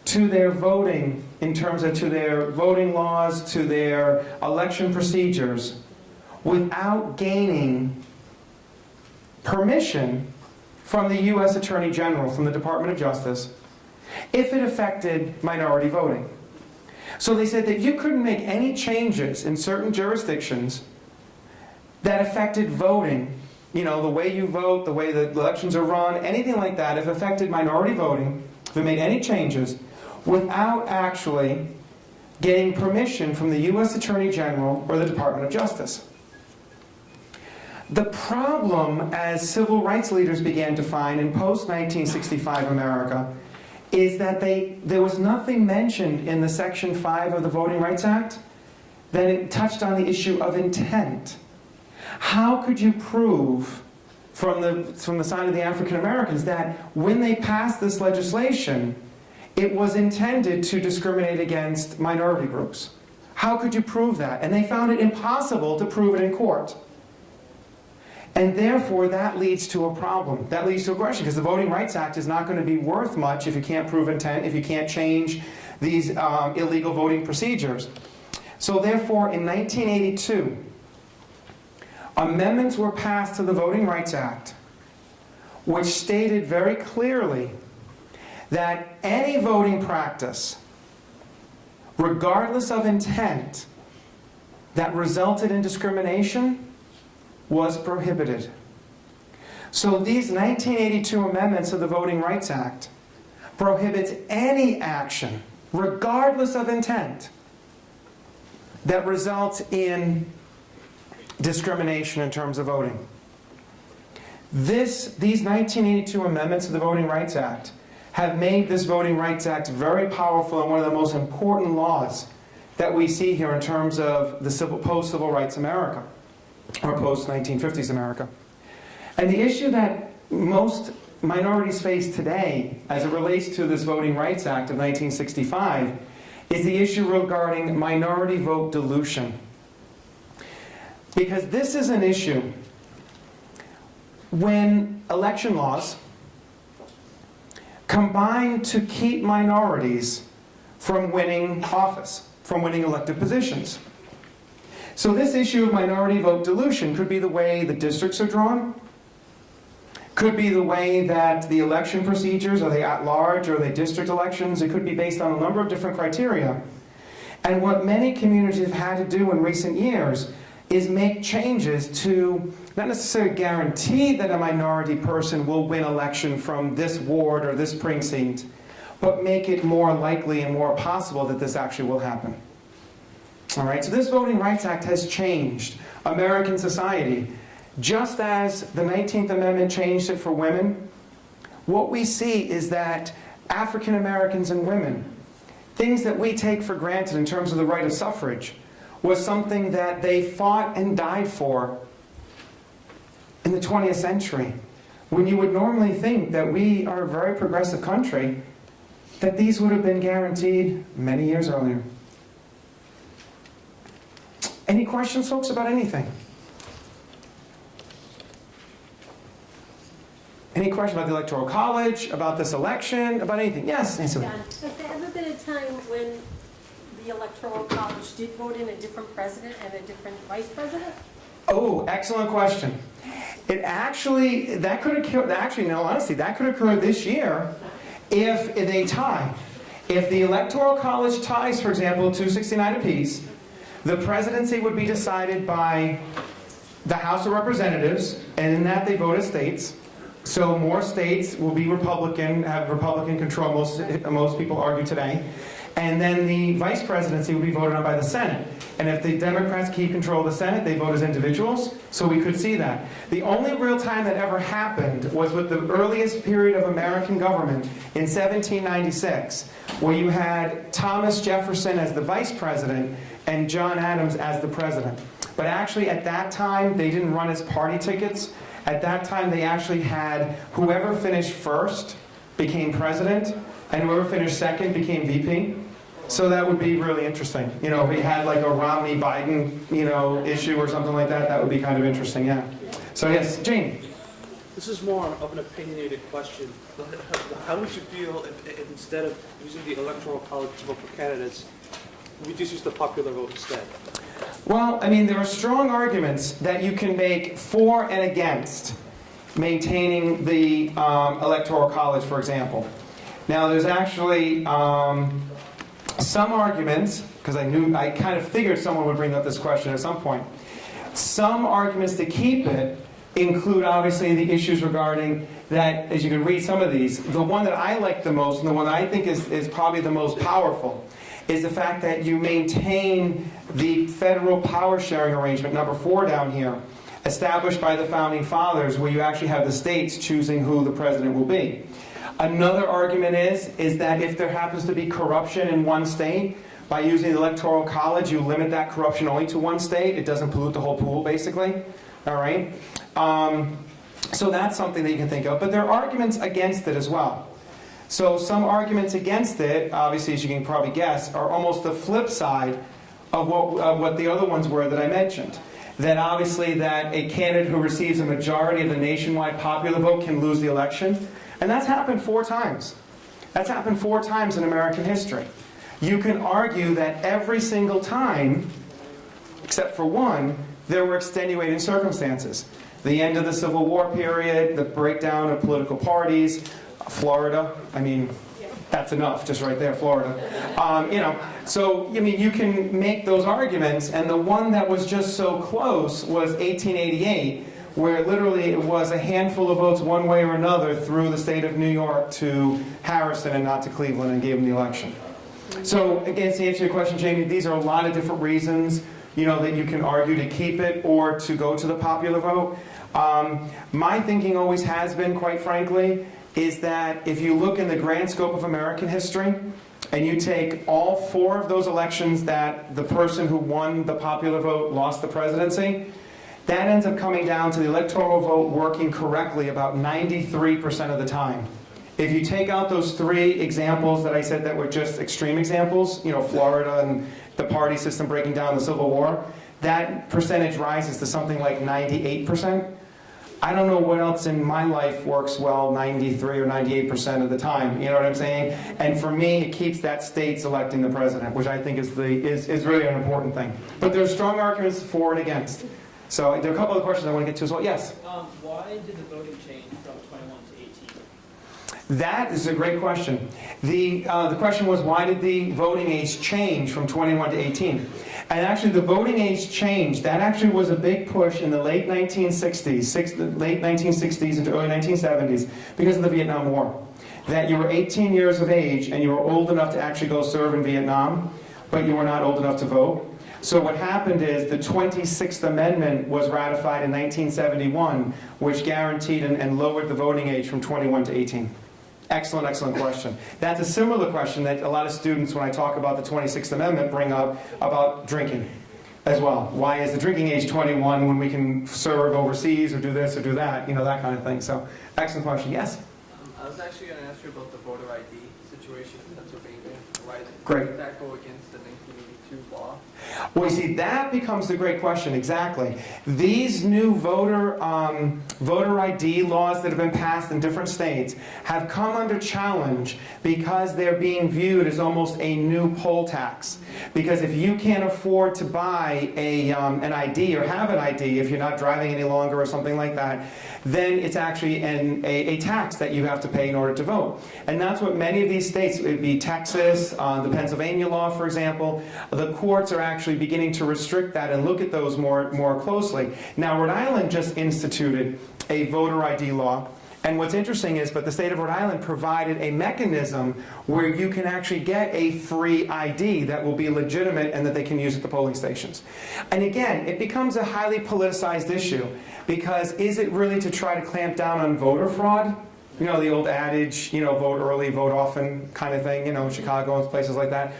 to their voting in terms of to their voting laws, to their election procedures, without gaining permission from the U.S. Attorney General, from the Department of Justice, if it affected minority voting. So they said that you couldn't make any changes in certain jurisdictions that affected voting, you know, the way you vote, the way the elections are run, anything like that, if affected minority voting, if it made any changes, without actually getting permission from the U.S. Attorney General or the Department of Justice. The problem, as civil rights leaders began to find in post-1965 America, is that they, there was nothing mentioned in the Section 5 of the Voting Rights Act that it touched on the issue of intent. How could you prove from the, from the side of the African Americans that when they passed this legislation, it was intended to discriminate against minority groups? How could you prove that? And they found it impossible to prove it in court. And therefore, that leads to a problem. That leads to a question, because the Voting Rights Act is not going to be worth much if you can't prove intent, if you can't change these um, illegal voting procedures. So therefore, in 1982, amendments were passed to the Voting Rights Act, which stated very clearly that any voting practice, regardless of intent, that resulted in discrimination was prohibited. So these 1982 amendments of the Voting Rights Act prohibits any action, regardless of intent, that results in discrimination in terms of voting. This, these 1982 amendments of the Voting Rights Act have made this Voting Rights Act very powerful and one of the most important laws that we see here in terms of the civil, post-civil rights America, or post-1950s America. And the issue that most minorities face today, as it relates to this Voting Rights Act of 1965, is the issue regarding minority vote dilution. Because this is an issue when election laws combine to keep minorities from winning office, from winning elected positions. So this issue of minority vote dilution could be the way the districts are drawn, could be the way that the election procedures, are they at large, or are they district elections? It could be based on a number of different criteria. And what many communities have had to do in recent years is make changes to not necessarily guarantee that a minority person will win election from this ward or this precinct, but make it more likely and more possible that this actually will happen. All right, so this Voting Rights Act has changed American society. Just as the 19th Amendment changed it for women, what we see is that African Americans and women, things that we take for granted in terms of the right of suffrage, was something that they fought and died for in the 20th century. When you would normally think that we are a very progressive country, that these would have been guaranteed many years earlier. Any questions, folks, about anything? Any question about the Electoral College, about this election, about anything? Yes, Nancy. John, has there ever been a time when the Electoral College did vote in a different president and a different vice president? Oh, excellent question. It actually, that could occur, actually, no, honestly, that could occur this year if they tie. If the Electoral College ties, for example, 269 apiece, the presidency would be decided by the House of Representatives, and in that they vote as states. So more states will be Republican, have Republican control, most, most people argue today. And then the vice presidency would be voted on by the Senate. And if the Democrats keep control of the Senate, they vote as individuals, so we could see that. The only real time that ever happened was with the earliest period of American government in 1796, where you had Thomas Jefferson as the vice president and John Adams as the president. But actually at that time, they didn't run as party tickets. At that time, they actually had whoever finished first became president, and whoever finished second became VP. So that would be really interesting. You know, if we had like a Romney-Biden, you know, issue or something like that, that would be kind of interesting, yeah. So yes, Jane. This is more of an opinionated question. How would you feel if, if instead of using the electoral college to vote for candidates, we just use the popular vote instead? Well, I mean, there are strong arguments that you can make for and against maintaining the um, electoral college, for example. Now, there's actually um, some arguments, because I knew, I kind of figured someone would bring up this question at some point. Some arguments to keep it include obviously the issues regarding that, as you can read some of these, the one that I like the most and the one that I think is, is probably the most powerful is the fact that you maintain the federal power sharing arrangement, number four down here, established by the founding fathers, where you actually have the states choosing who the president will be. Another argument is, is that if there happens to be corruption in one state, by using the electoral college, you limit that corruption only to one state. It doesn't pollute the whole pool, basically. All right? Um, so that's something that you can think of. But there are arguments against it as well. So some arguments against it, obviously, as you can probably guess, are almost the flip side of what, of what the other ones were that I mentioned. That obviously that a candidate who receives a majority of the nationwide popular vote can lose the election. And that's happened four times. That's happened four times in American history. You can argue that every single time, except for one, there were extenuating circumstances. The end of the Civil War period, the breakdown of political parties, Florida, I mean, that's enough, just right there, Florida. Um, you know, so I mean, you can make those arguments, and the one that was just so close was 1888, where literally it was a handful of votes one way or another through the state of New York to Harrison and not to Cleveland, and gave him the election. So again, to answer your question, Jamie, these are a lot of different reasons, you know, that you can argue to keep it or to go to the popular vote. Um, my thinking always has been, quite frankly, is that if you look in the grand scope of American history, and you take all four of those elections that the person who won the popular vote lost the presidency, that ends up coming down to the electoral vote working correctly about 93% of the time. If you take out those three examples that I said that were just extreme examples, you know, Florida and the party system breaking down the Civil War, that percentage rises to something like 98%. I don't know what else in my life works well 93 or 98% of the time, you know what I'm saying? And for me, it keeps that state selecting the president, which I think is, the, is, is really an important thing. But there's strong arguments for and against. So there are a couple of questions I want to get to as well. Yes? Um, why did the voting change from 21 to 18? That is a great question. The, uh, the question was, why did the voting age change from 21 to 18? And actually, the voting age change, that actually was a big push in the late 1960s, six, the late 1960s into early 1970s, because of the Vietnam War. That you were 18 years of age and you were old enough to actually go serve in Vietnam, but you were not old enough to vote. So what happened is the 26th Amendment was ratified in 1971, which guaranteed and, and lowered the voting age from 21 to 18. Excellent, excellent question. That's a similar question that a lot of students, when I talk about the 26th Amendment, bring up about drinking as well. Why is the drinking age 21 when we can serve overseas or do this or do that? You know, that kind of thing. So, excellent question. Yes? I was actually going to ask you about the voter ID situation in Pennsylvania. Why Great. that go against the 1982 law? Well, you see, that becomes the great question, exactly. These new voter, um, voter ID laws that have been passed in different states have come under challenge because they're being viewed as almost a new poll tax. Because if you can't afford to buy a, um, an ID or have an ID if you're not driving any longer or something like that, then it's actually an, a, a tax that you have to pay in order to vote. And that's what many of these states, it would be Texas, uh, the Pennsylvania law, for example, the courts are actually beginning to restrict that and look at those more, more closely. Now, Rhode Island just instituted a voter ID law. And what's interesting is, but the state of Rhode Island provided a mechanism where you can actually get a free ID that will be legitimate and that they can use at the polling stations. And again, it becomes a highly politicized issue because is it really to try to clamp down on voter fraud? You know, the old adage, you know, vote early, vote often kind of thing, you know, Chicago and places like that.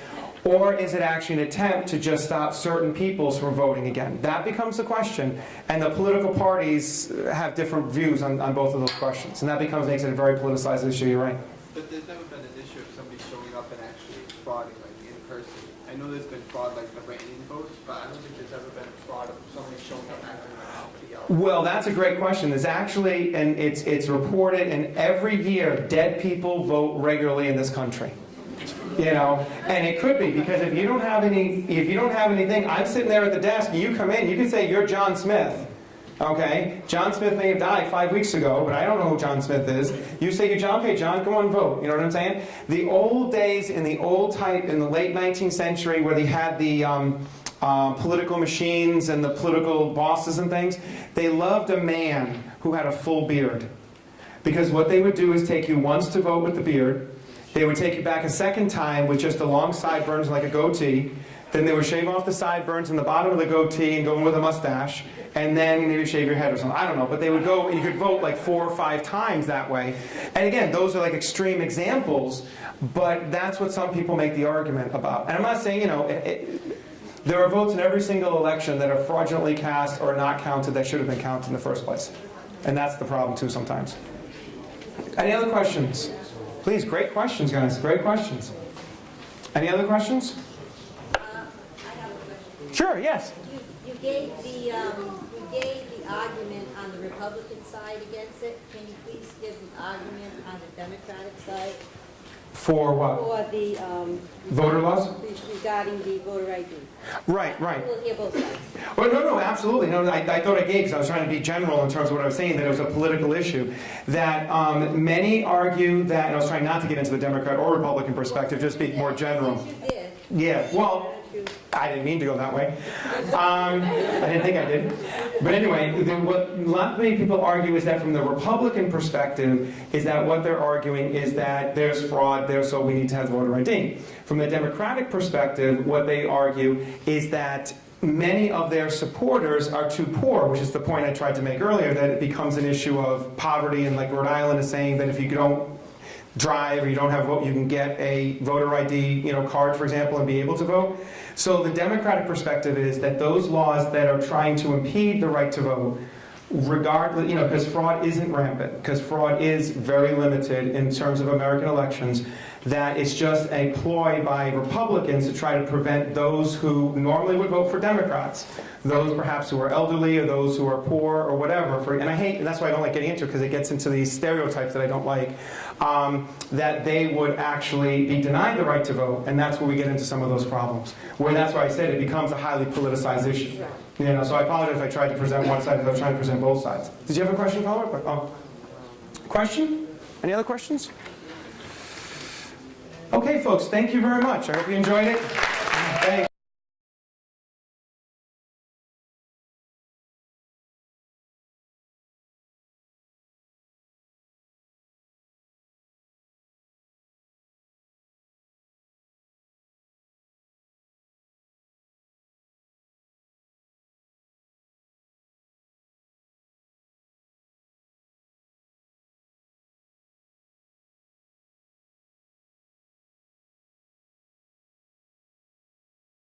Or is it actually an attempt to just stop certain peoples from voting again? That becomes the question. And the political parties have different views on, on both of those questions. And that becomes makes it a very politicized issue, you're right. But there's never been an issue of somebody showing up and actually frauding, like in person. I know there's been fraud like the write-in votes, but I don't think there's ever been fraud of somebody showing up acting like somebody else. Well, that's a great question. There's actually, and it's, it's reported, and every year, dead people vote regularly in this country. You know, and it could be because if you don't have any, if you don't have anything, I'm sitting there at the desk, and you come in, you can say you're John Smith. Okay, John Smith may have died five weeks ago, but I don't know who John Smith is. You say you're John, okay, John, come on, vote. You know what I'm saying? The old days in the old type in the late 19th century, where they had the um, uh, political machines and the political bosses and things, they loved a man who had a full beard. Because what they would do is take you once to vote with the beard, they would take you back a second time with just the long sideburns like a goatee, then they would shave off the sideburns and the bottom of the goatee and go in with a mustache, and then maybe shave your head or something. I don't know, but they would go, and you could vote like four or five times that way. And again, those are like extreme examples, but that's what some people make the argument about. And I'm not saying, you know, it, it, there are votes in every single election that are fraudulently cast or not counted that should have been counted in the first place. And that's the problem too sometimes. Any other questions? Please, great questions, guys. Great questions. Any other questions? Uh, I have a question. Sure, yes. You, you gave the, um, you gave the argument on the Republican side against it. Can you please give the argument on the Democratic side For what? for the, um... Voter laws? Regarding the voter ID. Right, right. We'll hear both sides. Well, no, no, absolutely. No, I, I thought I gave because I was trying to be general in terms of what I was saying, that it was a political issue. That um, many argue that, and I was trying not to get into the Democrat or Republican perspective, just speak more general. Yeah, well, I didn't mean to go that way. Um, I didn't think I did. But anyway, the, what many people argue is that from the Republican perspective, is that what they're arguing is that there's fraud there, so we need to have voter ID. From the Democratic perspective, what they argue is that many of their supporters are too poor, which is the point I tried to make earlier, that it becomes an issue of poverty, and like Rhode Island is saying that if you don't drive or you don't have a vote, you can get a voter ID you know, card, for example, and be able to vote. So the Democratic perspective is that those laws that are trying to impede the right to vote, regardless, you know, because fraud isn't rampant, because fraud is very limited in terms of American elections, that it's just a ploy by Republicans to try to prevent those who normally would vote for Democrats, those perhaps who are elderly or those who are poor or whatever. For, and I hate, and that's why I don't like getting into it, because it gets into these stereotypes that I don't like, um, that they would actually be denied the right to vote, and that's where we get into some of those problems. Where that's why I said it becomes a highly politicized issue. You know, so I apologize if I tried to present one side, as I was trying to present both sides. Did you have a question, follow-up? Oh. Question? Any other questions? Okay, folks, thank you very much. I hope you enjoyed it.